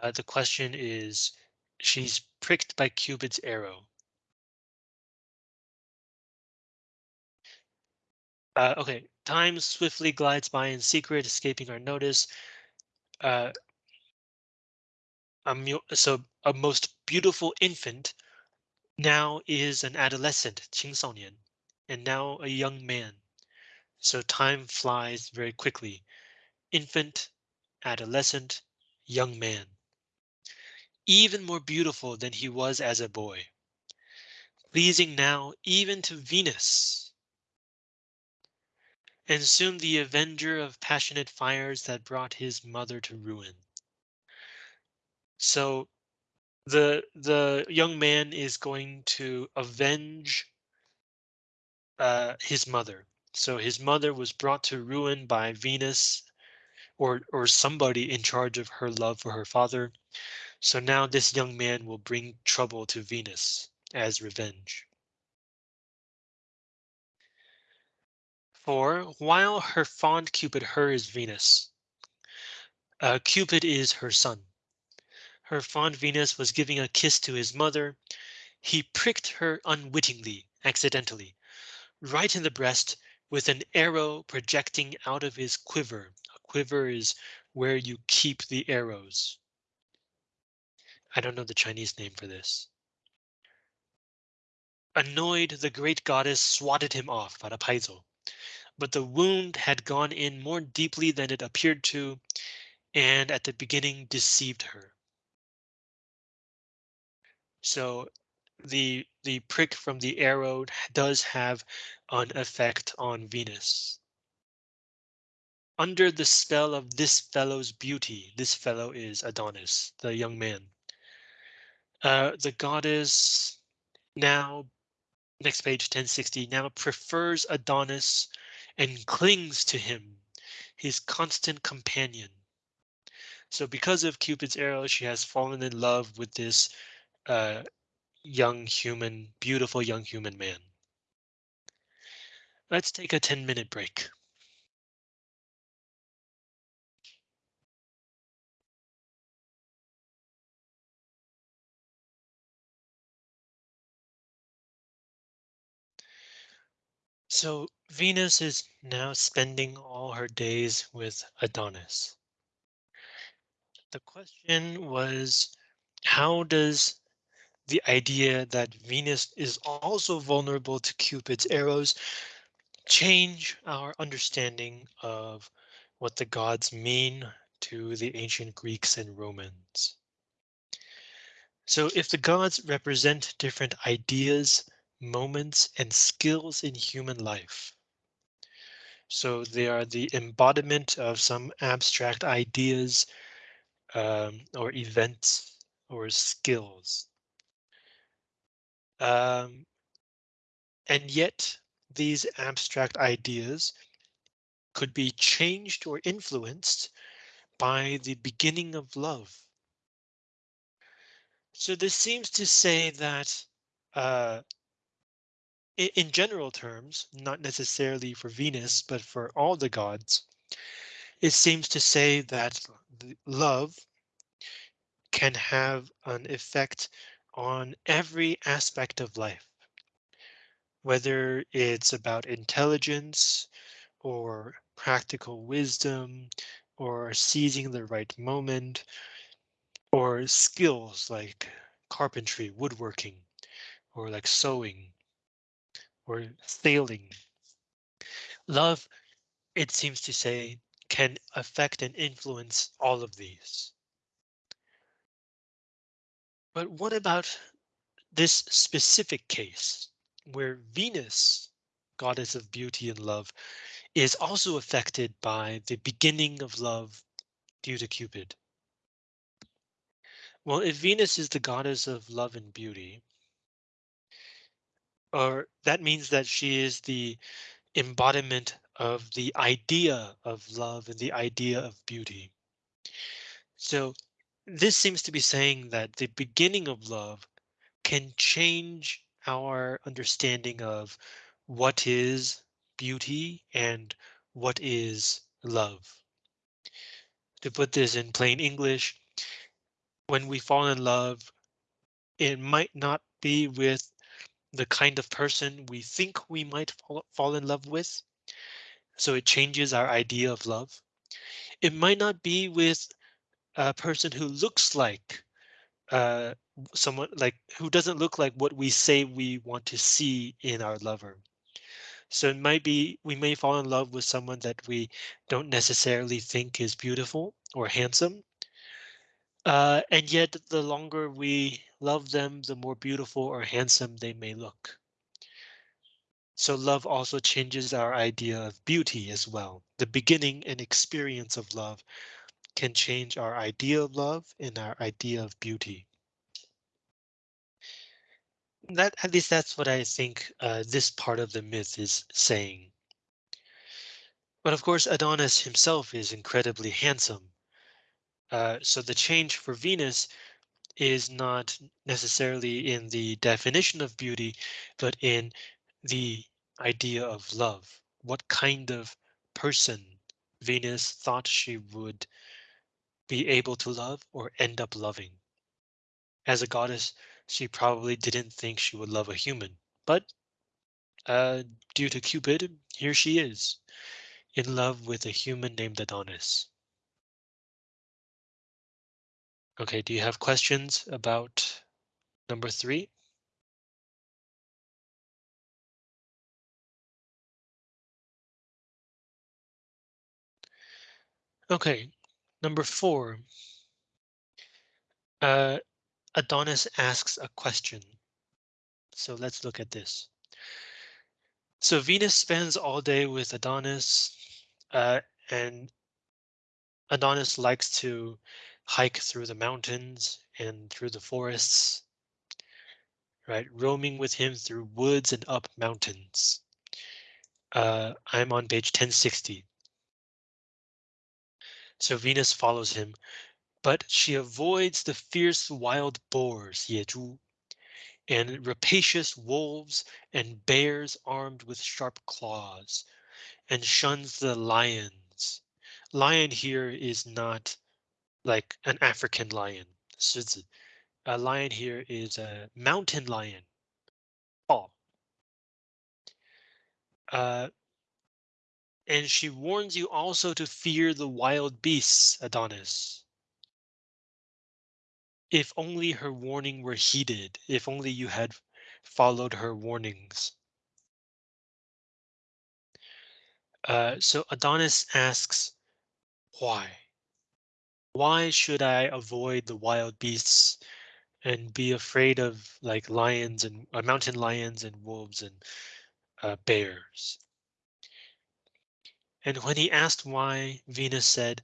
Uh, the question is, she's pricked by Cupid's arrow. Uh, okay, time swiftly glides by in secret, escaping our notice. Uh, a so a most beautiful infant now is an adolescent, 青少年, and now a young man. So time flies very quickly. Infant, adolescent, young man. Even more beautiful than he was as a boy. Pleasing now even to Venus. and soon the avenger of passionate fires that brought his mother to ruin. So the the young man is going to avenge uh, his mother. So his mother was brought to ruin by Venus or or somebody in charge of her love for her father. So now this young man will bring trouble to Venus as revenge. For while her fond Cupid her is Venus, uh, Cupid is her son. her fond Venus was giving a kiss to his mother. He pricked her unwittingly, accidentally, right in the breast with an arrow projecting out of his quiver. A quiver is where you keep the arrows. I don't know the Chinese name for this. Annoyed, the great goddess swatted him off, Parapaizo. But the wound had gone in more deeply than it appeared to, and at the beginning deceived her. So the the prick from the arrow does have an effect on Venus. Under the spell of this fellow's beauty, this fellow is Adonis, the young man. Uh, the goddess now next page 1060 now prefers Adonis and clings to him, his constant companion. So because of Cupid's arrow, she has fallen in love with this uh, young human, beautiful young human man. Let's take a 10 minute break. So Venus is now spending all her days with Adonis. The question was, how does the idea that Venus is also vulnerable to Cupid's arrows change our understanding of what the gods mean to the ancient Greeks and Romans? So if the gods represent different ideas, moments, and skills in human life. So they are the embodiment of some abstract ideas um, or events or skills. Um, and yet these abstract ideas could be changed or influenced by the beginning of love. So this seems to say that uh, in general terms, not necessarily for Venus, but for all the gods, it seems to say that love can have an effect on every aspect of life. Whether it's about intelligence or practical wisdom or seizing the right moment or skills like carpentry, woodworking, or like sewing or sailing. Love, it seems to say, can affect and influence all of these. But what about this specific case where Venus, goddess of beauty and love, is also affected by the beginning of love due to Cupid? Well, if Venus is the goddess of love and beauty, or that means that she is the embodiment of the idea of love and the idea of beauty. So this seems to be saying that the beginning of love can change our understanding of what is beauty and what is love. To put this in plain English, when we fall in love, it might not be with the kind of person we think we might fall, fall in love with. So it changes our idea of love. It might not be with a person who looks like uh, someone like who doesn't look like what we say we want to see in our lover. So it might be we may fall in love with someone that we don't necessarily think is beautiful or handsome. Uh, and yet the longer we love them, the more beautiful or handsome they may look. So love also changes our idea of beauty as well. The beginning and experience of love can change our idea of love and our idea of beauty. That at least that's what I think uh, this part of the myth is saying. But of course, Adonis himself is incredibly handsome. Uh, so the change for Venus is not necessarily in the definition of beauty, but in the idea of love. What kind of person Venus thought she would be able to love or end up loving. As a goddess, she probably didn't think she would love a human, but uh, due to Cupid, here she is, in love with a human named Adonis. Okay, do you have questions about number three? Okay, number four. Uh, Adonis asks a question. So let's look at this. So Venus spends all day with Adonis, uh, and Adonis likes to hike through the mountains and through the forests, right? Roaming with him through woods and up mountains. Uh, I'm on page 1060. So Venus follows him, but she avoids the fierce wild boars, Yezhu, and rapacious wolves and bears armed with sharp claws, and shuns the lions. Lion here is not like an African lion. A lion here is a mountain lion. Oh. Uh, and she warns you also to fear the wild beasts, Adonis. If only her warning were heeded, if only you had followed her warnings. Uh, so Adonis asks, why? Why should I avoid the wild beasts and be afraid of like lions and uh, mountain lions and wolves and uh, bears? And when he asked why, Venus said,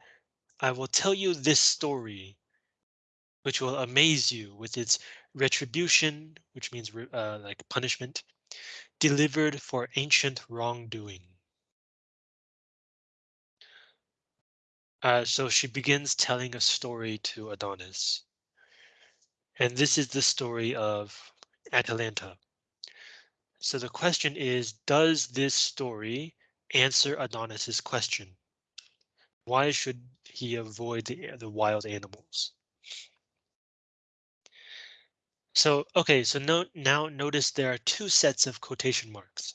I will tell you this story, which will amaze you with its retribution, which means uh, like punishment, delivered for ancient wrongdoing. Uh, so she begins telling a story to Adonis. And this is the story of Atalanta. So the question is, does this story answer Adonis's question? Why should he avoid the, the wild animals? So, okay, so no, now notice there are two sets of quotation marks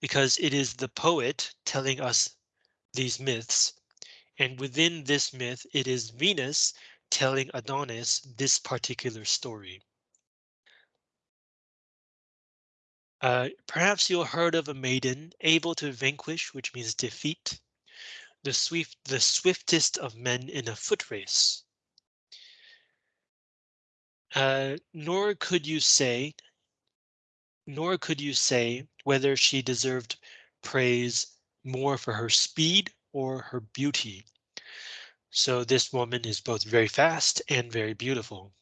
because it is the poet telling us these myths and within this myth, it is Venus telling Adonis this particular story. Uh, perhaps you heard of a maiden able to vanquish, which means defeat, the swift, the swiftest of men in a foot race. Uh, nor could you say, nor could you say whether she deserved praise more for her speed or her beauty. So this woman is both very fast and very beautiful.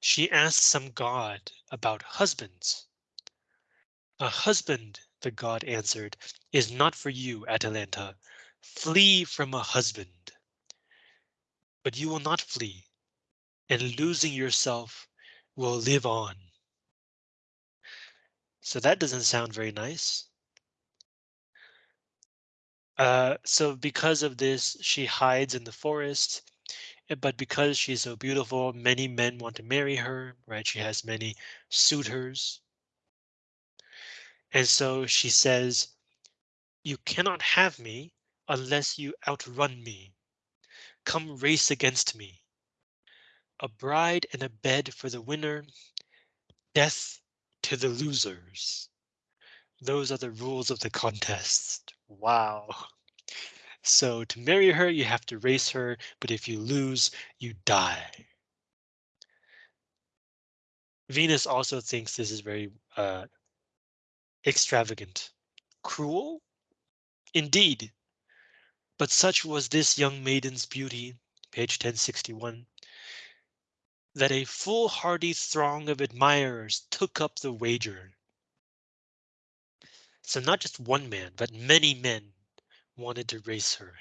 She asked some god about husbands. A husband, the god answered, is not for you, Atalanta. Flee from a husband. But you will not flee, and losing yourself will live on. So that doesn't sound very nice. Uh, so because of this, she hides in the forest. Eh, but because she's so beautiful, many men want to marry her, right? She has many suitors. And so she says, you cannot have me unless you outrun me. Come race against me. A bride and a bed for the winner. Death to the losers. Those are the rules of the contest. Wow. So to marry her, you have to race her, but if you lose, you die. Venus also thinks this is very uh, extravagant. Cruel? Indeed. But such was this young maiden's beauty, page 1061, that a foolhardy throng of admirers took up the wager. So not just one man, but many men wanted to race her.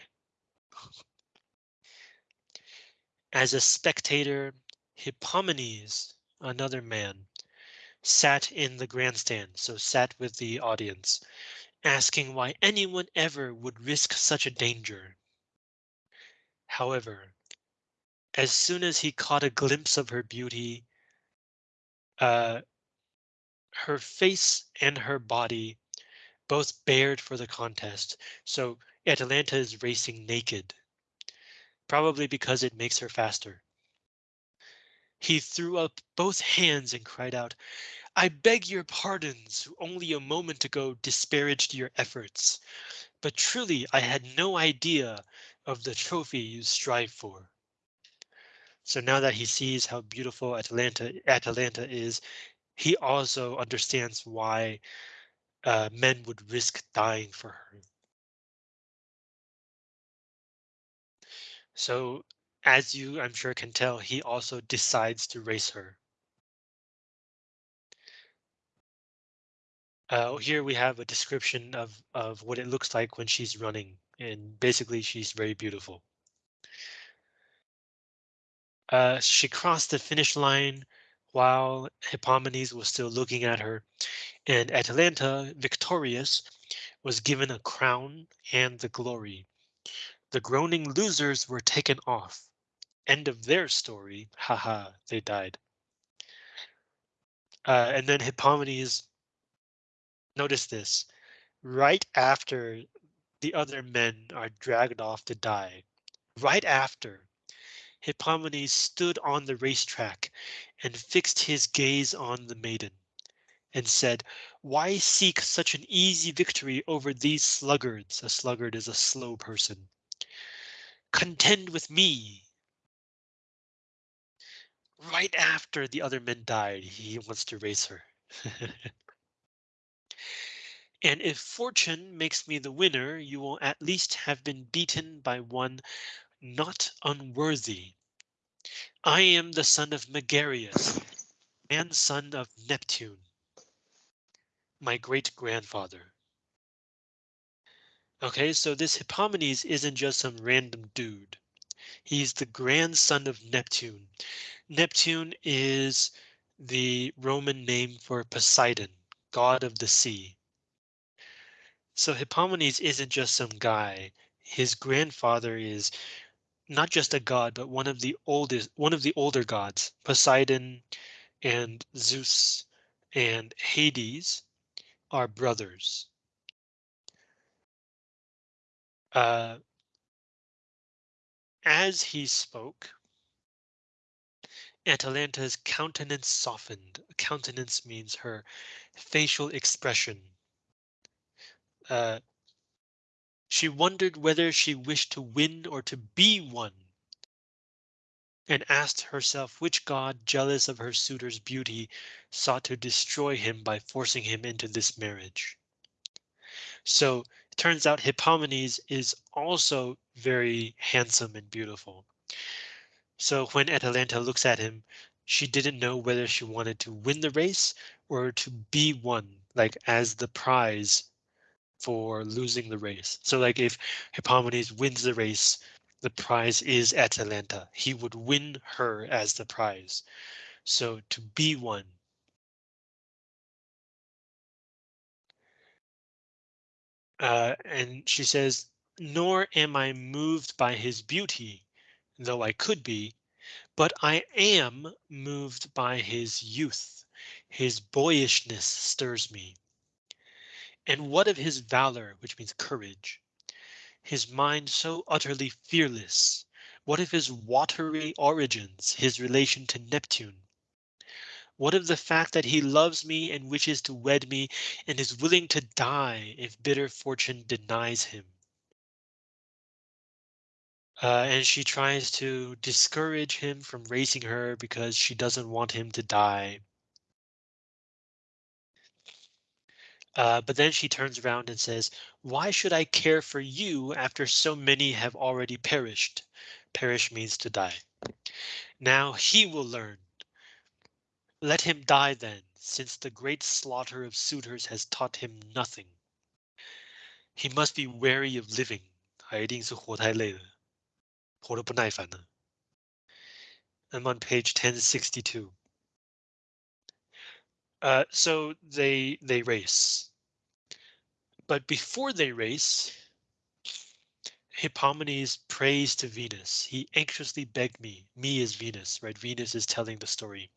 As a spectator, Hippomenes, another man, sat in the grandstand, so sat with the audience, asking why anyone ever would risk such a danger. However, As soon as he caught a glimpse of her beauty, uh, her face and her body both bared for the contest. So Atalanta is racing naked, probably because it makes her faster. He threw up both hands and cried out, I beg your pardons, who only a moment ago disparaged your efforts. But truly I had no idea of the trophy you strive for. So now that he sees how beautiful Atalanta Atalanta is, he also understands why uh, men would risk dying for her. So as you, I'm sure, can tell, he also decides to race her. Uh, here we have a description of, of what it looks like when she's running, and basically she's very beautiful. Uh, she crossed the finish line while Hippomenes was still looking at her, and Atalanta, victorious, was given a crown and the glory. The groaning losers were taken off. End of their story. Haha, they died. Uh, and then Hippomenes, notice this, right after the other men are dragged off to die, right after Hippomenes stood on the racetrack and fixed his gaze on the maiden and said, Why seek such an easy victory over these sluggards? A sluggard is a slow person. Contend with me. Right after the other men died, he wants to race her. and if fortune makes me the winner, you will at least have been beaten by one not unworthy. I am the son of Megareus and son of Neptune, my great grandfather. Okay, so this Hippomenes isn't just some random dude. He's the grandson of Neptune. Neptune is the Roman name for Poseidon, god of the sea. So Hippomenes isn't just some guy. His grandfather is not just a god, but one of the oldest, one of the older gods, Poseidon and Zeus and Hades are brothers. Uh, as he spoke, Atalanta's countenance softened. Countenance means her facial expression. Uh, she wondered whether she wished to win or to be won. And asked herself which god, jealous of her suitor's beauty, sought to destroy him by forcing him into this marriage. So it turns out Hippomenes is also very handsome and beautiful. So when Atalanta looks at him, she didn't know whether she wanted to win the race or to be won, like as the prize for losing the race. So like if Hippomenes wins the race, the prize is Atalanta. He would win her as the prize. So to be won. Uh, and she says, nor am I moved by his beauty, though I could be, but I am moved by his youth. His boyishness stirs me. And what of his valor, which means courage? His mind so utterly fearless. What of his watery origins, his relation to Neptune? What of the fact that he loves me and wishes to wed me and is willing to die if bitter fortune denies him? Uh, and she tries to discourage him from raising her because she doesn't want him to die. Uh, but then she turns around and says, why should I care for you after so many have already perished? Perish means to die. Now he will learn. Let him die then, since the great slaughter of suitors has taught him nothing. He must be wary of living. 他一定是活太累了，活得不耐烦了。I'm on page 1062. Uh, so they they race. But before they race, Hippomenes prays to Venus. He anxiously begged me. Me is Venus, right? Venus is telling the story.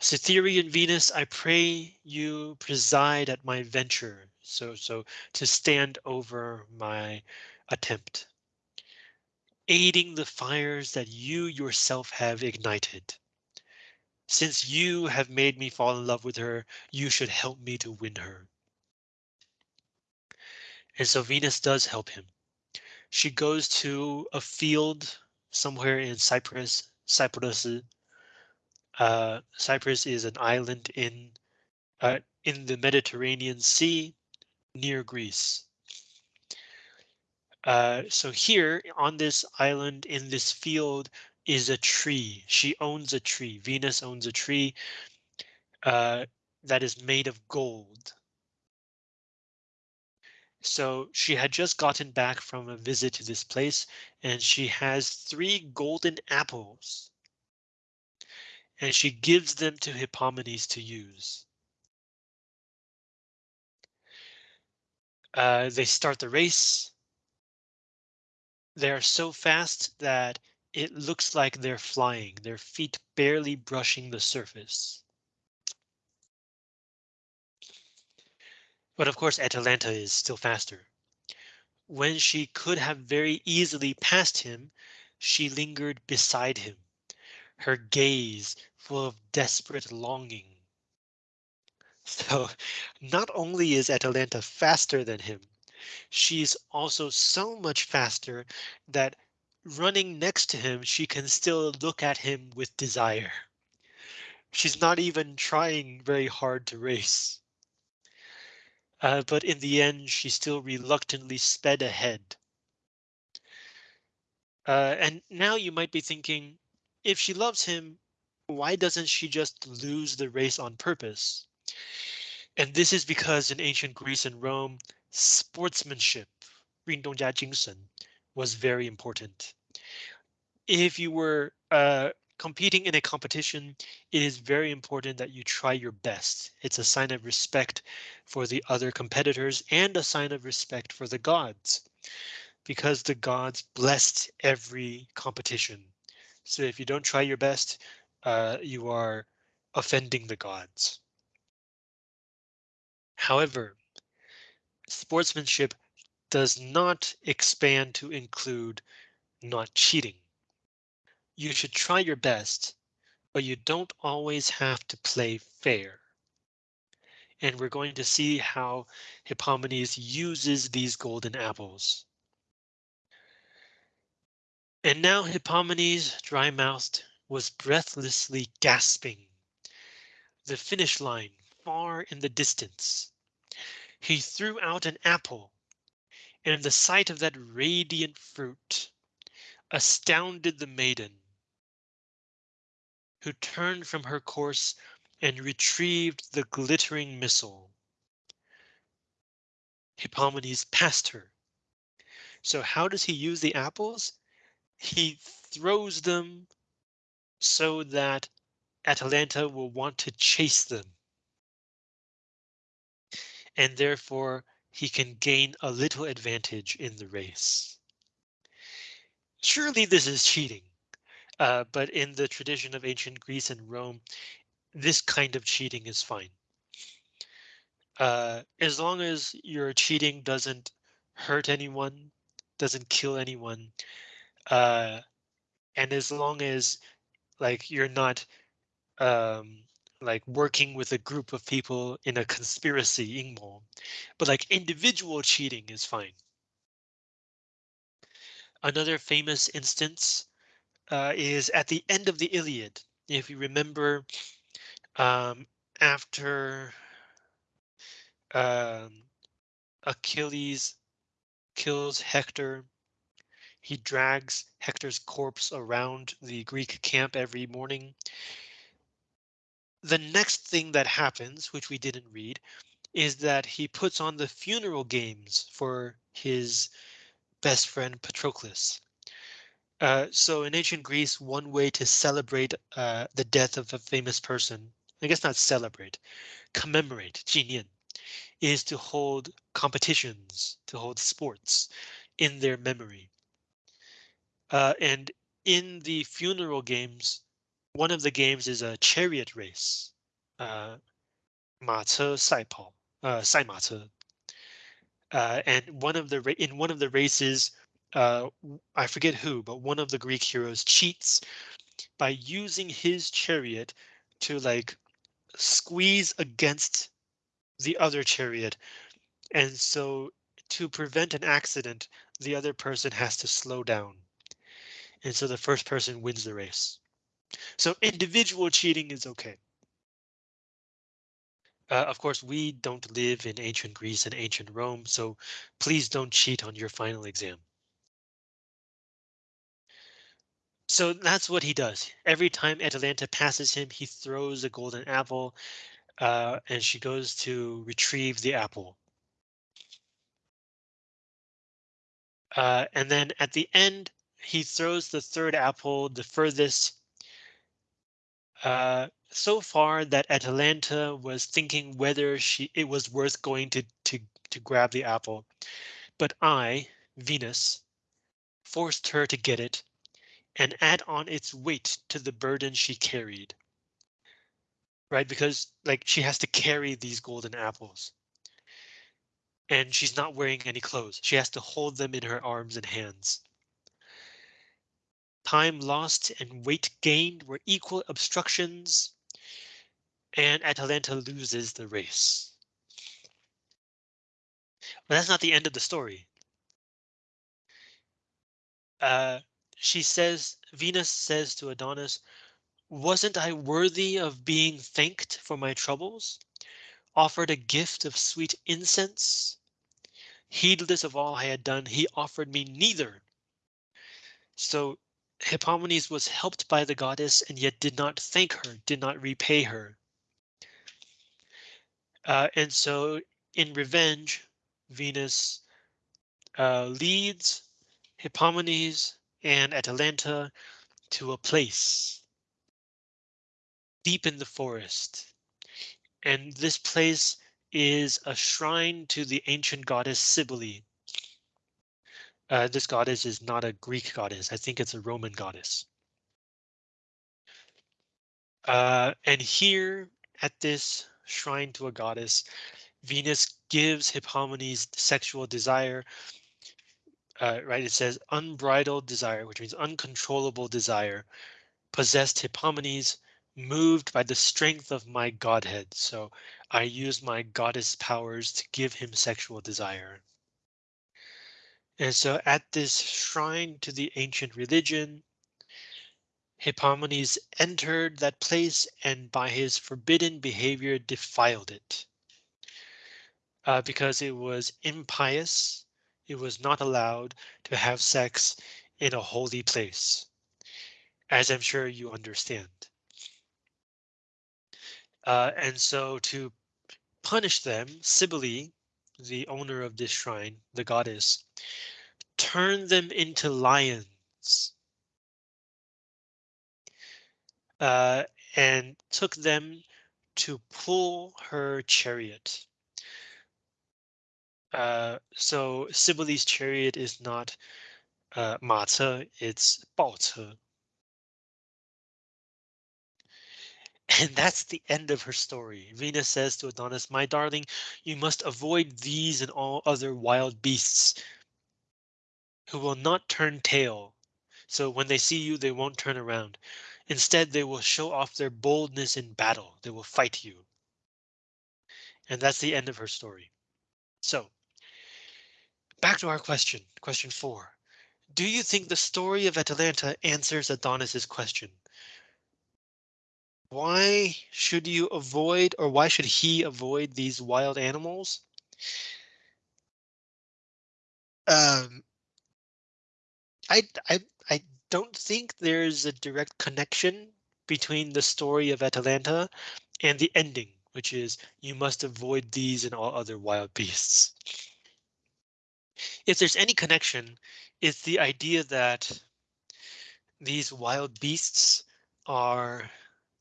Cytherean Venus, I pray you preside at my venture, so so to stand over my attempt, aiding the fires that you yourself have ignited. Since you have made me fall in love with her, you should help me to win her. And so Venus does help him. She goes to a field somewhere in Cyprus, Cyprus. Uh, Cyprus is an island in uh, in the Mediterranean Sea near Greece. Uh, so here on this island in this field is a tree. She owns a tree. Venus owns a tree uh, that is made of gold. So she had just gotten back from a visit to this place and she has three golden apples. And she gives them to Hippomenes to use. Uh, they start the race. They're so fast that it looks like they're flying, their feet barely brushing the surface. But of course, Atalanta is still faster. When she could have very easily passed him, she lingered beside him, her gaze full of desperate longing. So not only is Atalanta faster than him, she's also so much faster that running next to him, she can still look at him with desire. She's not even trying very hard to race. Uh, but in the end, she still reluctantly sped ahead. Uh, and now you might be thinking, if she loves him, why doesn't she just lose the race on purpose? And this is because in ancient Greece and Rome, sportsmanship, 运动家精神, was very important. If you were uh, competing in a competition, it is very important that you try your best. It's a sign of respect for the other competitors and a sign of respect for the gods because the gods blessed every competition. So if you don't try your best, uh, you are offending the gods. However, sportsmanship does not expand to include not cheating you should try your best, but you don't always have to play fair. And we're going to see how Hippomenes uses these golden apples. And now Hippomenes, dry-mouthed, was breathlessly gasping. The finish line far in the distance. He threw out an apple, and the sight of that radiant fruit astounded the maiden who turned from her course and retrieved the glittering missile. Hippomenes passed her. So how does he use the apples? He throws them so that Atalanta will want to chase them. And therefore he can gain a little advantage in the race. Surely this is cheating. Uh, but in the tradition of ancient Greece and Rome, this kind of cheating is fine. Uh, as long as your cheating doesn't hurt anyone, doesn't kill anyone, uh, and as long as like you're not um, like working with a group of people in a conspiracy, 阴谋, but like individual cheating is fine. Another famous instance uh, is at the end of the Iliad. If you remember, um, after um, Achilles kills Hector, he drags Hector's corpse around the Greek camp every morning. The next thing that happens, which we didn't read, is that he puts on the funeral games for his best friend Patroclus. Uh, so in ancient Greece, one way to celebrate uh, the death of a famous person, I guess not celebrate, commemorate, 纪念, is to hold competitions, to hold sports. in their memory. Uh, and in the funeral games, one of the games is a chariot race. Uh, 马车赛跑, uh, 赛马车. Uh, and one of the in one of the races, uh, I forget who, but one of the Greek heroes cheats by using his chariot to like squeeze against the other chariot. And so to prevent an accident, the other person has to slow down. And so the first person wins the race. So individual cheating is okay. Uh, of course, we don't live in ancient Greece and ancient Rome, so please don't cheat on your final exam. So that's what he does. Every time Atalanta passes him, he throws a golden apple uh, and she goes to retrieve the apple. Uh, and then at the end, he throws the third apple the furthest uh, so far that Atalanta was thinking whether she it was worth going to to to grab the apple. But I, Venus, forced her to get it and add on its weight to the burden she carried. Right, because like she has to carry these golden apples. And she's not wearing any clothes. She has to hold them in her arms and hands. Time lost and weight gained were equal obstructions. And Atalanta loses the race. But that's not the end of the story. Uh, she says, Venus says to Adonis, wasn't I worthy of being thanked for my troubles? Offered a gift of sweet incense? Heedless of all I had done, he offered me neither. So Hippomenes was helped by the goddess and yet did not thank her, did not repay her. Uh, and so in revenge, Venus uh, leads Hippomenes and Atalanta to a place deep in the forest. And this place is a shrine to the ancient goddess Cybele. Uh, this goddess is not a Greek goddess. I think it's a Roman goddess. Uh, and here at this shrine to a goddess, Venus gives Hippomenes sexual desire uh, right, it says unbridled desire, which means uncontrollable desire, possessed Hippomenes, moved by the strength of my godhead. So I use my goddess powers to give him sexual desire. And so at this shrine to the ancient religion, Hippomenes entered that place and by his forbidden behavior defiled it. Uh, because it was impious it was not allowed to have sex in a holy place, as I'm sure you understand. Uh, and so to punish them, Cybele, the owner of this shrine, the goddess, turn them into lions. Uh, and took them to pull her chariot. Uh, so Cybele's chariot is not uh, it's 报车. And that's the end of her story. Venus says to Adonis, my darling, you must avoid these and all other wild beasts who will not turn tail. So when they see you, they won't turn around. Instead, they will show off their boldness in battle. They will fight you. And that's the end of her story. So Back to our question, question four. Do you think the story of Atalanta answers Adonis's question? Why should you avoid or why should he avoid these wild animals? Um, I, I, I don't think there's a direct connection between the story of Atalanta and the ending, which is you must avoid these and all other wild beasts if there's any connection, it's the idea that these wild beasts are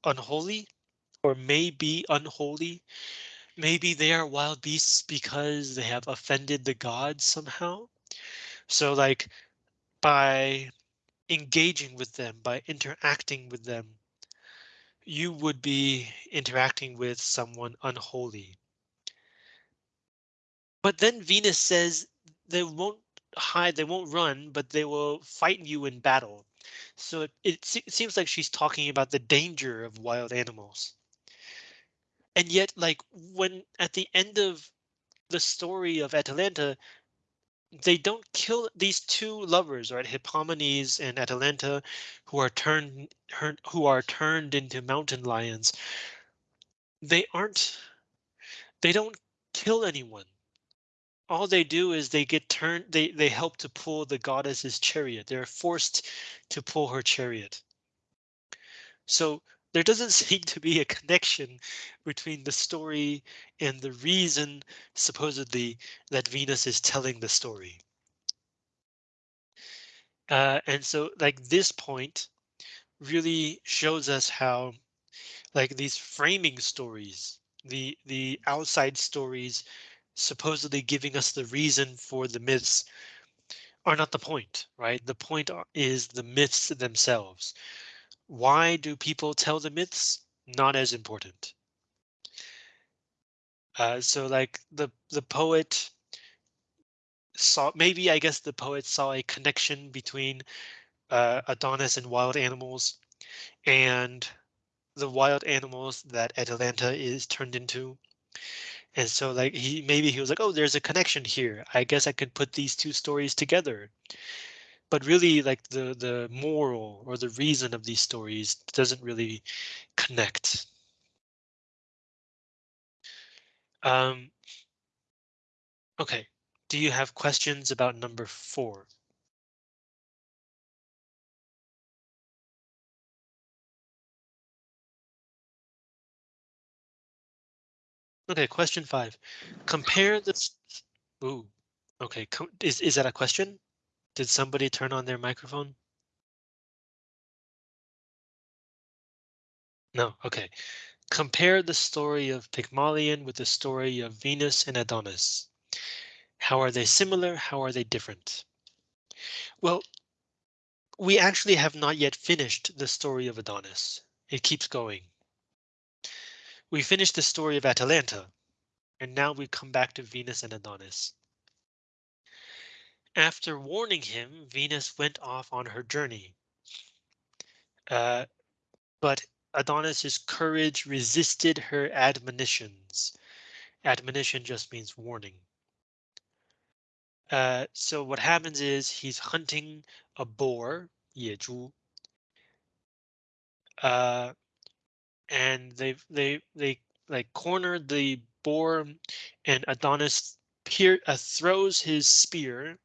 unholy or may be unholy. Maybe they are wild beasts because they have offended the gods somehow. So like by engaging with them, by interacting with them, you would be interacting with someone unholy. But then Venus says they won't hide, they won't run, but they will fight you in battle. So it, it, se it seems like she's talking about the danger of wild animals. And yet, like when at the end of the story of Atalanta, they don't kill these two lovers, right? Hippomenes and Atalanta, who are turned who are turned into mountain lions. They aren't they don't kill anyone all they do is they get turned they they help to pull the goddess's chariot. They're forced to pull her chariot. So there doesn't seem to be a connection between the story and the reason supposedly that venus is telling the story. Uh, and so like this point really shows us how like these framing stories the the outside stories supposedly giving us the reason for the myths are not the point, right? The point is the myths themselves. Why do people tell the myths? Not as important. Uh, so like the the poet saw maybe I guess the poet saw a connection between uh, Adonis and wild animals and the wild animals that Atalanta is turned into. And so like he maybe he was like, oh, there's a connection here. I guess I could put these two stories together. But really like the the moral or the reason of these stories doesn't really connect. Um, okay, do you have questions about number four? Okay, question five. Compare this. Ooh, okay. Is is that a question? Did somebody turn on their microphone? No. Okay. Compare the story of Pygmalion with the story of Venus and Adonis. How are they similar? How are they different? Well, we actually have not yet finished the story of Adonis. It keeps going. We finished the story of Atalanta, and now we come back to Venus and Adonis. After warning him, Venus went off on her journey. Uh, but Adonis's courage resisted her admonitions. Admonition just means warning. Uh, so what happens is he's hunting a boar. Uh, and they they they like cornered the boar, and Adonis peer, uh, throws his spear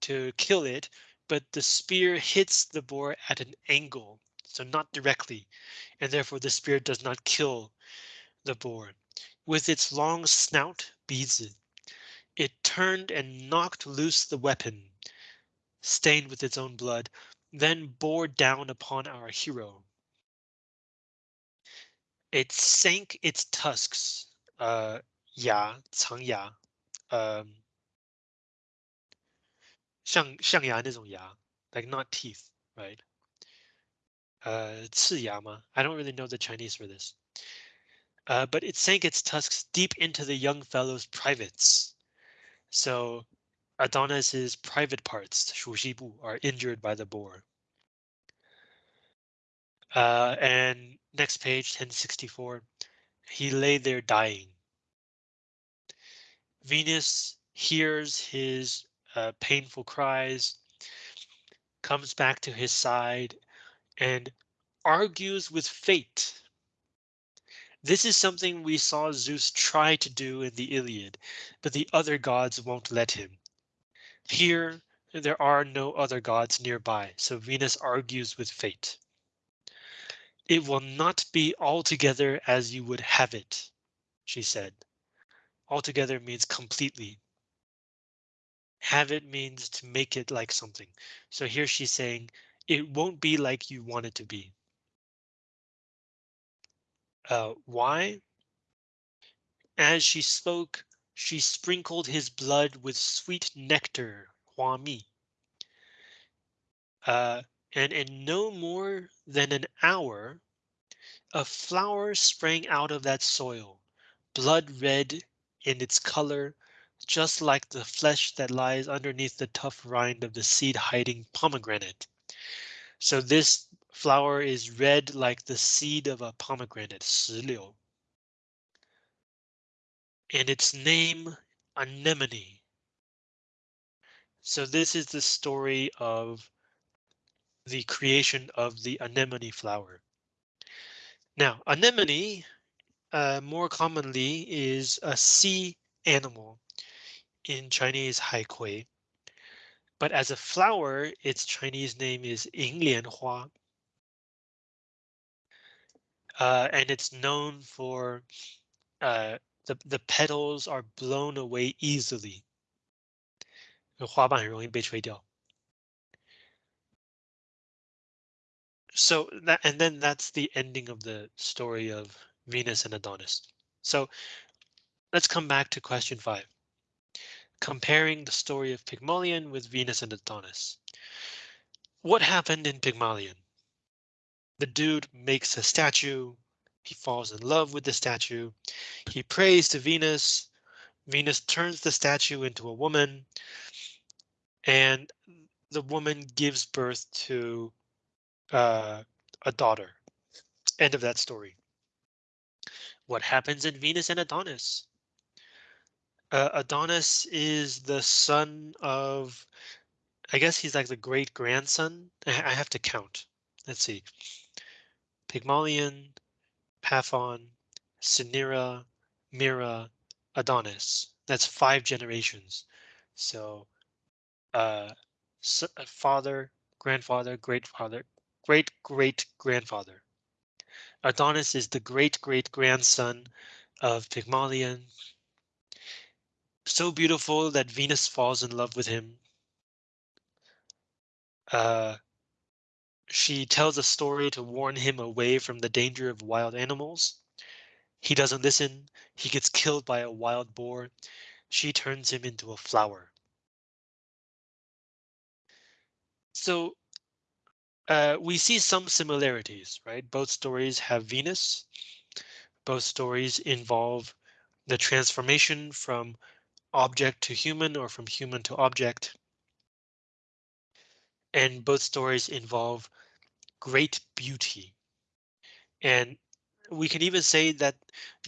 to kill it, but the spear hits the boar at an angle, so not directly, and therefore the spear does not kill the boar. With its long snout, beads it turned and knocked loose the weapon, stained with its own blood, then bore down upon our hero It sank its tusks, uh, 牙,长牙, um, 象象牙那种牙, like not teeth, right? Uh, 刺牙吗? I don't really know the Chinese for this. Uh, but it sank its tusks deep into the young fellow's privates. So Adonis's private parts, 属西部, are injured by the boar. Uh, and next page, 1064, he lay there dying. Venus hears his uh, painful cries, comes back to his side, and argues with fate. This is something we saw Zeus try to do in the Iliad, but the other gods won't let him. Here, there are no other gods nearby, so Venus argues with fate. It will not be altogether as you would have it, she said. Altogether means completely. Have it means to make it like something. So here she's saying it won't be like you want it to be. Uh, why? As she spoke, she sprinkled his blood with sweet nectar, Hua Mi. Uh, and in no more than an hour, a flower sprang out of that soil, blood red in its color, just like the flesh that lies underneath the tough rind of the seed hiding pomegranate. So this flower is red like the seed of a pomegranate, 石榴. And its name, anemone. So this is the story of the creation of the anemone flower. Now, anemone uh, more commonly is a sea animal in Chinese haikui. But as a flower, its Chinese name is Yinglianhua. Uh, and it's known for uh, the, the petals are blown away easily. 花瓣很容易被吹掉。 So that and then that's the ending of the story of Venus and Adonis. So let's come back to question five. Comparing the story of Pygmalion with Venus and Adonis. What happened in Pygmalion? The dude makes a statue. He falls in love with the statue. He prays to Venus. Venus turns the statue into a woman. And the woman gives birth to uh, a daughter. End of that story. What happens in Venus and Adonis? Uh, Adonis is the son of, I guess he's like the great grandson. I, have to count. Let's see. Pygmalion, Paphos, Cinyras, Myrrha, Adonis. That's five generations. So, uh, father, grandfather, great father, great great grandfather. Adonis is the great great grandson of Pygmalion. So beautiful that Venus falls in love with him. Uh, she tells a story to warn him away from the danger of wild animals. He doesn't listen. He gets killed by a wild boar. She turns him into a flower. So uh, we see some similarities, right? Both stories have Venus. Both stories involve the transformation from object to human or from human to object. And both stories involve great beauty. And we can even say that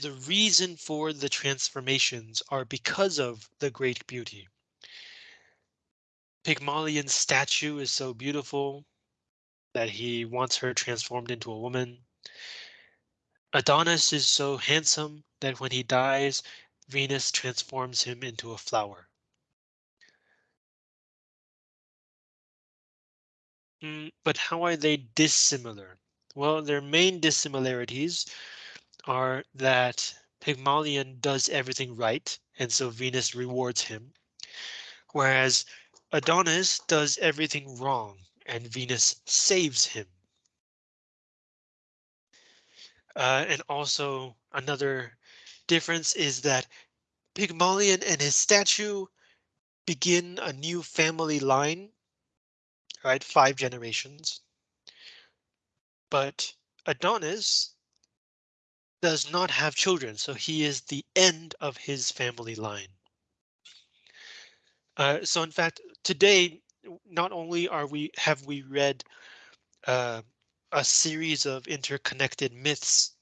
the reason for the transformations are because of the great beauty. Pygmalion's statue is so beautiful that he wants her transformed into a woman. Adonis is so handsome that when he dies, Venus transforms him into a flower. Mm, but how are they dissimilar? Well, their main dissimilarities are that Pygmalion does everything right, and so Venus rewards him, whereas Adonis does everything wrong and Venus saves him. Uh, and also another difference is that Pygmalion and his statue begin a new family line, right? Five generations. But Adonis does not have children, so he is the end of his family line. Uh, so in fact, today not only are we have we read uh, a series of interconnected myths,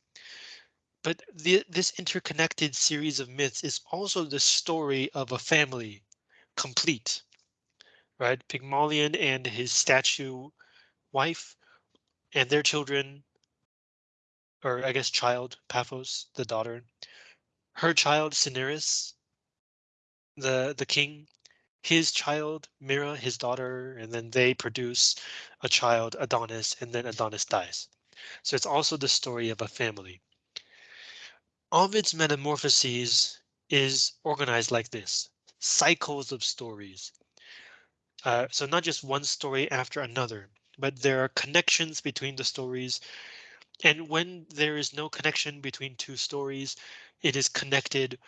but the, this interconnected series of myths is also the story of a family complete, right? Pygmalion and his statue wife and their children, or I guess child, Paphos, the daughter, her child, Cinyras, the, the king, his child, Myrrha, his daughter, and then they produce a child, Adonis, and then Adonis dies. So it's also the story of a family. Ovid's Metamorphoses is organized like this, cycles of stories. Uh, so not just one story after another, but there are connections between the stories. And when there is no connection between two stories, it is connected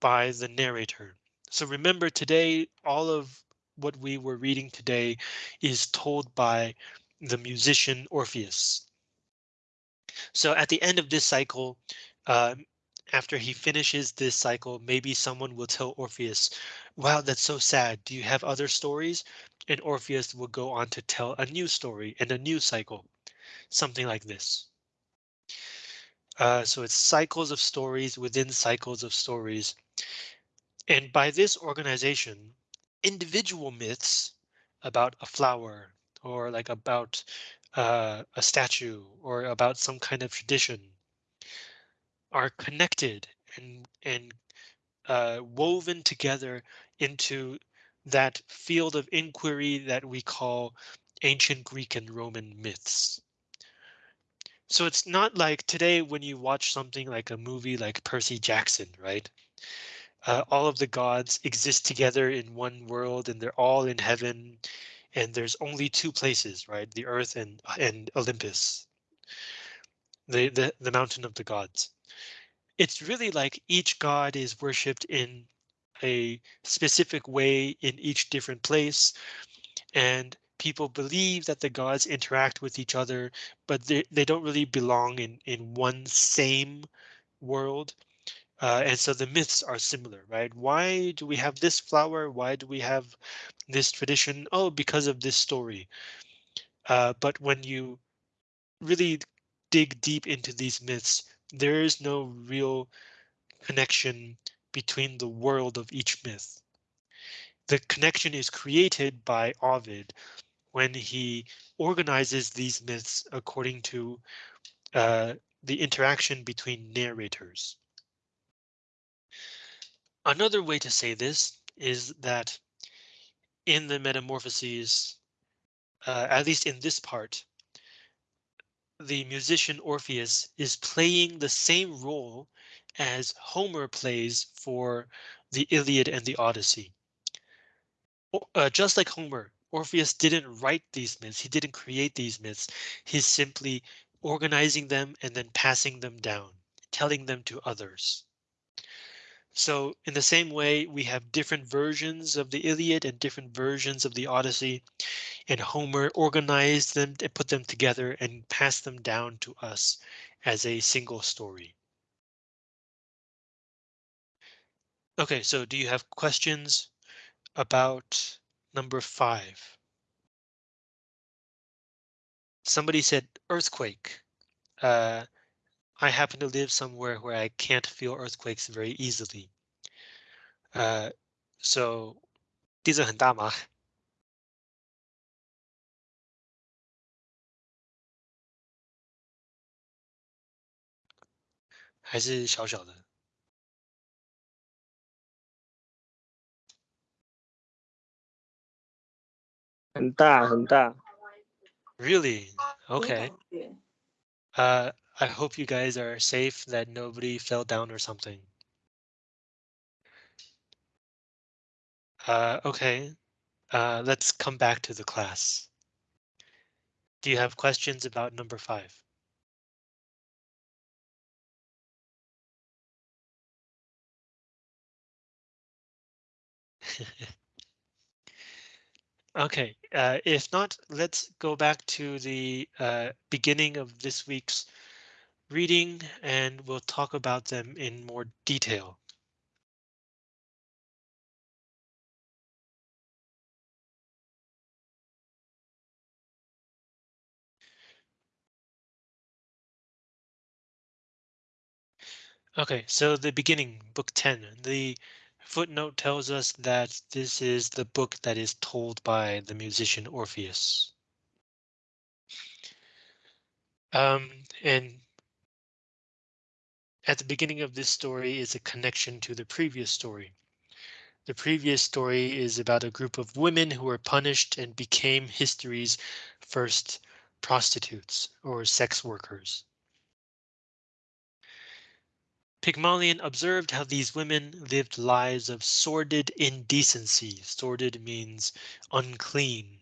by the narrator. So remember today, all of what we were reading today is told by the musician Orpheus. So at the end of this cycle, uh, after he finishes this cycle, maybe someone will tell Orpheus, wow, that's so sad. Do you have other stories? And Orpheus will go on to tell a new story and a new cycle, something like this. Uh, so it's cycles of stories within cycles of stories. And by this organization, individual myths about a flower or like about uh, a statue or about some kind of tradition are connected and and uh, woven together into that field of inquiry that we call ancient Greek and Roman myths. So it's not like today when you watch something like a movie like Percy Jackson, right? Uh, all of the gods exist together in one world and they're all in heaven and there's only two places, right? The earth and and Olympus, the the, the mountain of the gods. It's really like each god is worshipped in a specific way in each different place. And people believe that the gods interact with each other, but they, they don't really belong in, in one same world. Uh, and so the myths are similar, right? Why do we have this flower? Why do we have this tradition? Oh, because of this story. Uh, but when you really dig deep into these myths, there is no real connection between the world of each myth. The connection is created by Ovid when he organizes these myths according to uh, the interaction between narrators. Another way to say this is that in the Metamorphoses, uh, at least in this part, the musician Orpheus is playing the same role as Homer plays for the Iliad and the Odyssey. Uh, just like Homer, Orpheus didn't write these myths. He didn't create these myths. He's simply organizing them and then passing them down, telling them to others. So in the same way, we have different versions of the Iliad and different versions of the Odyssey, and Homer organized them and put them together and passed them down to us as a single story. OK, so do you have questions about number five? Somebody said earthquake. Uh, I happen to live somewhere where I can't feel earthquakes very easily. Uh, so 地震很大吗？还是小小的很大很大。 ？Really? Okay. Uh, I hope you guys are safe, that nobody fell down or something. Uh, okay. Uh, let's come back to the class. Do you have questions about number five? Okay, uh, if not, let's go back to the uh, beginning of this week's reading and we'll talk about them in more detail. Okay, so the beginning, book 10, the footnote tells us that this is the book that is told by the musician Orpheus. Um, and at the beginning of this story is a connection to the previous story. The previous story is about a group of women who were punished and became history's first prostitutes or sex workers. Pygmalion observed how these women lived lives of sordid indecency. Sordid means unclean.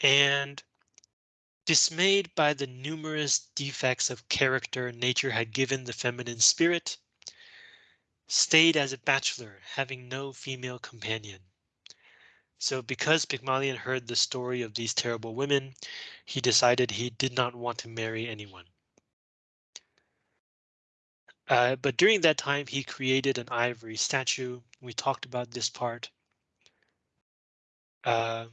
And dismayed by the numerous defects of character nature had given the feminine spirit, stayed as a bachelor, having no female companion. So because Pygmalion heard the story of these terrible women, he decided he did not want to marry anyone. Uh, but during that time, he created an ivory statue. We talked about this part. Uh,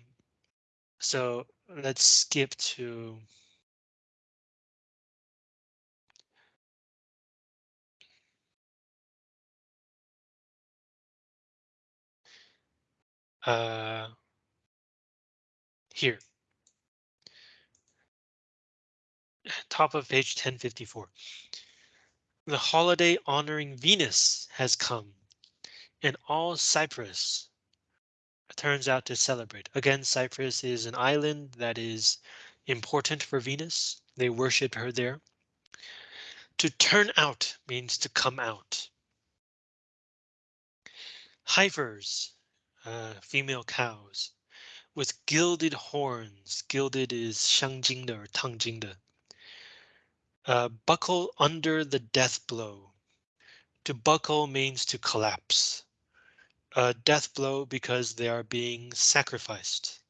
so let's skip to uh, here. Top of page 1054. The holiday honoring Venus has come, and all Cyprus turns out to celebrate. Again, Cyprus is an island that is important for Venus. They worship her there. To turn out means to come out. Heifers, uh, female cows, with gilded horns. Gilded is 镶金的 or 烫金的. Uh, buckle under the death blow. To buckle means to collapse. A death blow because they are being sacrificed.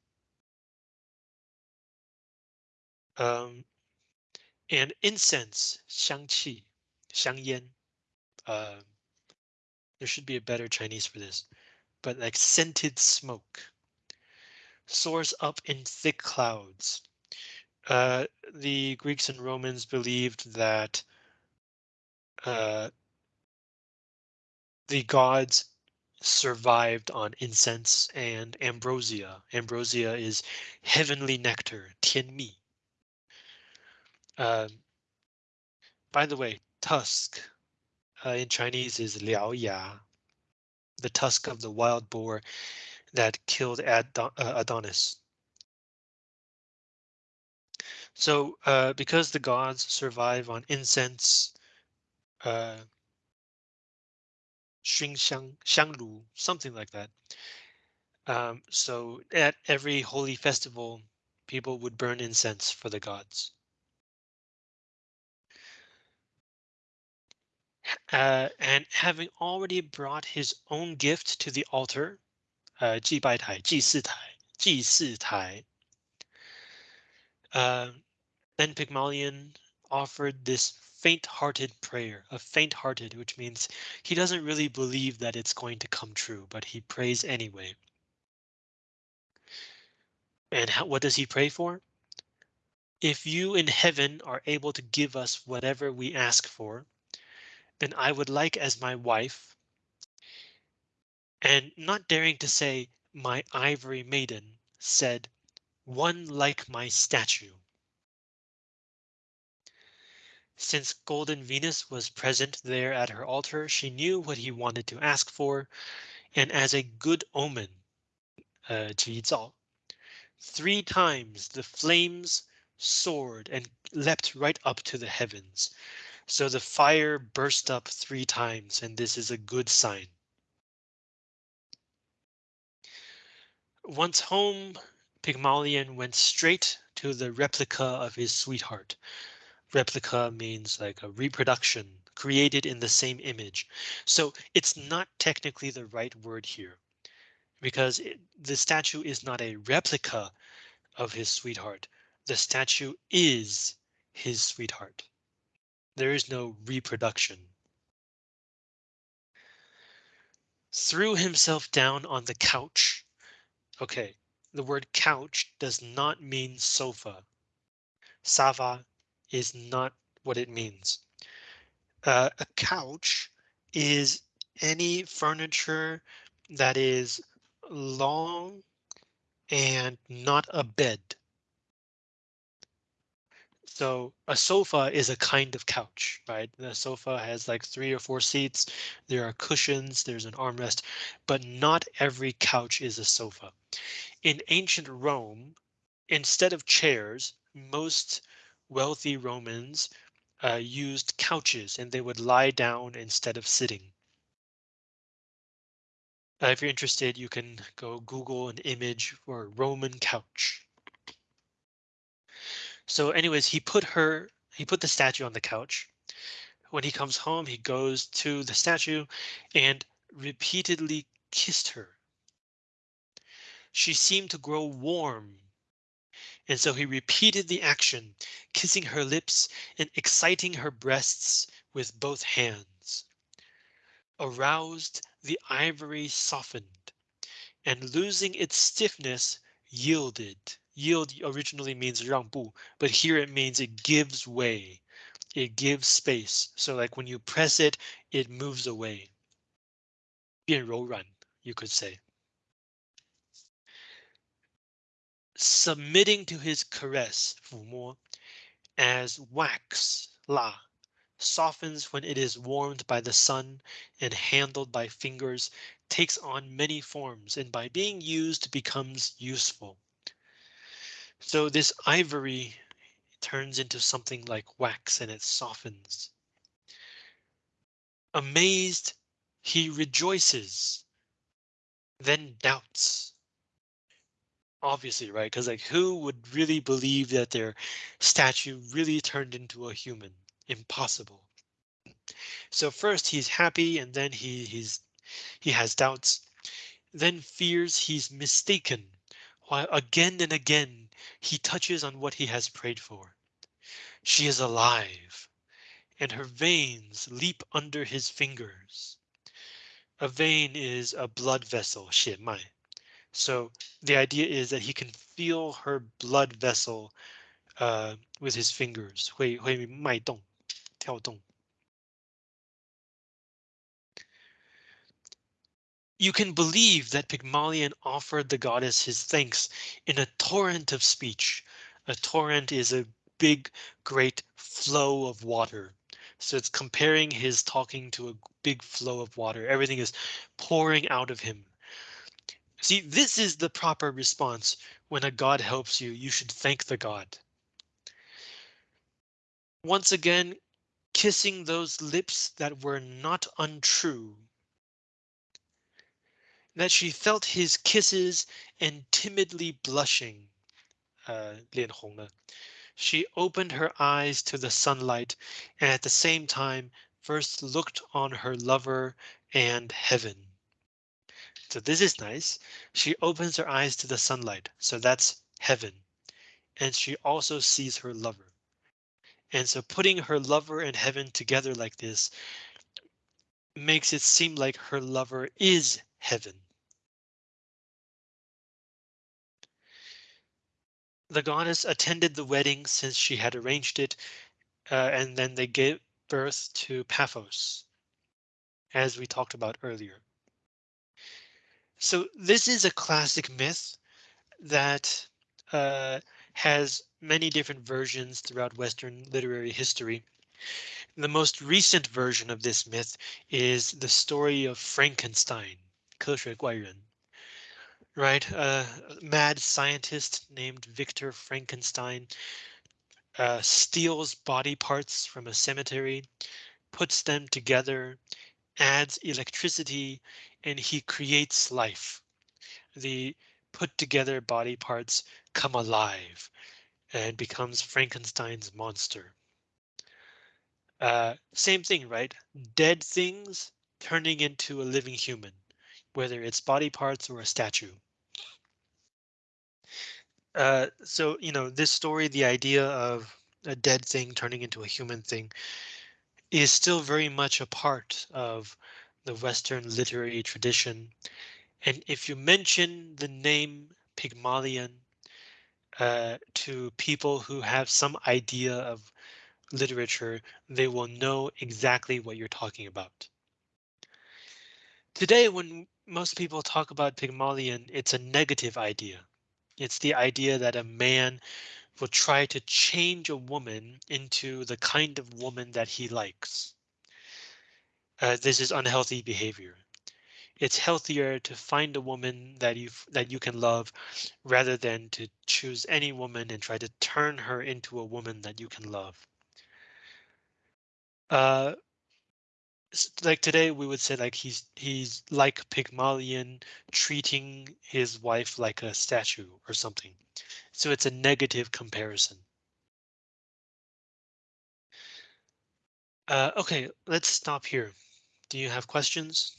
Um, and incense, 香气,香烟. Uh, there should be a better Chinese for this, but like scented smoke soars up in thick clouds. Uh, the Greeks and Romans believed that uh, the gods survived on incense and ambrosia. Ambrosia is heavenly nectar, tianmi. Uh, by the way, tusk uh, in Chinese is liao ya, the tusk of the wild boar that killed Adon uh, Adonis. So uh, because the gods survive on incense, uh, uh, 熏香,香炉, something like that. Um, so at every holy festival, people would burn incense for the gods. Uh, and having already brought his own gift to the altar, uh, 祭拜台,祭祀台,祭祀台. Uh, then Pygmalion offered this faint-hearted prayer, a faint-hearted, which means he doesn't really believe that it's going to come true, but he prays anyway. And how, what does he pray for? If you in heaven are able to give us whatever we ask for, then I would like as my wife, and not daring to say my ivory maiden, said, one like my statue. Since Golden Venus was present there at her altar, she knew what he wanted to ask for, and as a good omen, uh, three times the flames soared and leapt right up to the heavens. So the fire burst up three times, and this is a good sign. Once home, Pygmalion went straight to the replica of his sweetheart. Replica means like a reproduction created in the same image. So it's not technically the right word here because it, the statue is not a replica of his sweetheart. The statue is his sweetheart. There is no reproduction. Threw himself down on the couch. OK, the word couch does not mean sofa. Sava is not what it means. Uh, a couch is any furniture that is long and not a bed. So a sofa is a kind of couch, right? The sofa has like three or four seats. There are cushions, there's an armrest, but not every couch is a sofa. In ancient Rome, instead of chairs, most wealthy Romans uh, used couches and they would lie down instead of sitting. Uh, if you're interested, you can go Google an image for Roman couch. So anyways, he put her, he put the statue on the couch. When he comes home, he goes to the statue and repeatedly kissed her. She seemed to grow warm And so he repeated the action, kissing her lips and exciting her breasts with both hands. Aroused, the ivory softened and losing its stiffness yielded. Yield originally means 让步, but here it means it gives way. It gives space. So like when you press it, it moves away. 变柔软, you could say. submitting to his caress, 抚摸, as wax, la, softens when it is warmed by the sun and handled by fingers, takes on many forms, and by being used becomes useful. So this ivory turns into something like wax and it softens. Amazed, he rejoices, then doubts, Obviously, right? Because like who would really believe that their statue really turned into a human? Impossible. So first he's happy and then he he's he has doubts, then fears he's mistaken, while again and again he touches on what he has prayed for. She is alive, and her veins leap under his fingers. A vein is a blood vessel, 血脉. So the idea is that he can feel her blood vessel uh, with his fingers, 会会脉动,跳动. You can believe that Pygmalion offered the goddess his thanks in a torrent of speech. A torrent is a big, great flow of water. So it's comparing his talking to a big flow of water. Everything is pouring out of him. See, this is the proper response. When a god helps you, you should thank the god. Once again, kissing those lips that were not untrue that she felt his kisses and timidly blushing, uh, She opened her eyes to the sunlight and at the same time first looked on her lover and heaven. So this is nice. She opens her eyes to the sunlight, so that's heaven. And she also sees her lover. And so putting her lover and heaven together like this makes it seem like her lover is heaven. The goddess attended the wedding since she had arranged it, uh, and then they gave birth to Paphos, as we talked about earlier. So this is a classic myth that uh, has many different versions throughout Western literary history. The most recent version of this myth is the story of Frankenstein, 科学怪人 right? A mad scientist named Victor Frankenstein uh, steals body parts from a cemetery, puts them together, adds electricity, and he creates life. The put together body parts come alive and becomes Frankenstein's monster. Uh, same thing, right? Dead things turning into a living human, whether it's body parts or a statue. Uh, so, you know, this story, the idea of a dead thing turning into a human thing is still very much a part of the Western literary tradition. And if you mention the name Pygmalion uh, to people who have some idea of literature, they will know exactly what you're talking about. Today, when most people talk about Pygmalion, it's a negative idea. It's the idea that a man will try to change a woman into the kind of woman that he likes. Uh, this is unhealthy behavior. It's healthier to find a woman that you that you can love rather than to choose any woman and try to turn her into a woman that you can love. Uh, like today we would say like he's he's like Pygmalion treating his wife like a statue or something. So it's a negative comparison. Uh, okay, let's stop here. Do you have questions?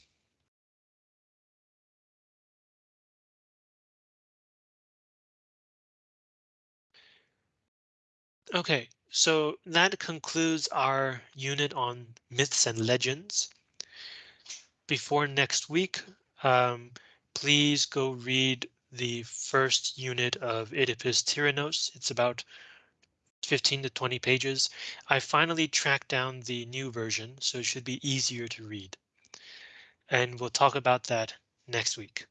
Okay, so that concludes our unit on myths and legends. Before next week, um, please go read the first unit of Oedipus Tyrannos. It's about 15 to 20 pages. I finally tracked down the new version, so it should be easier to read. And we'll talk about that next week.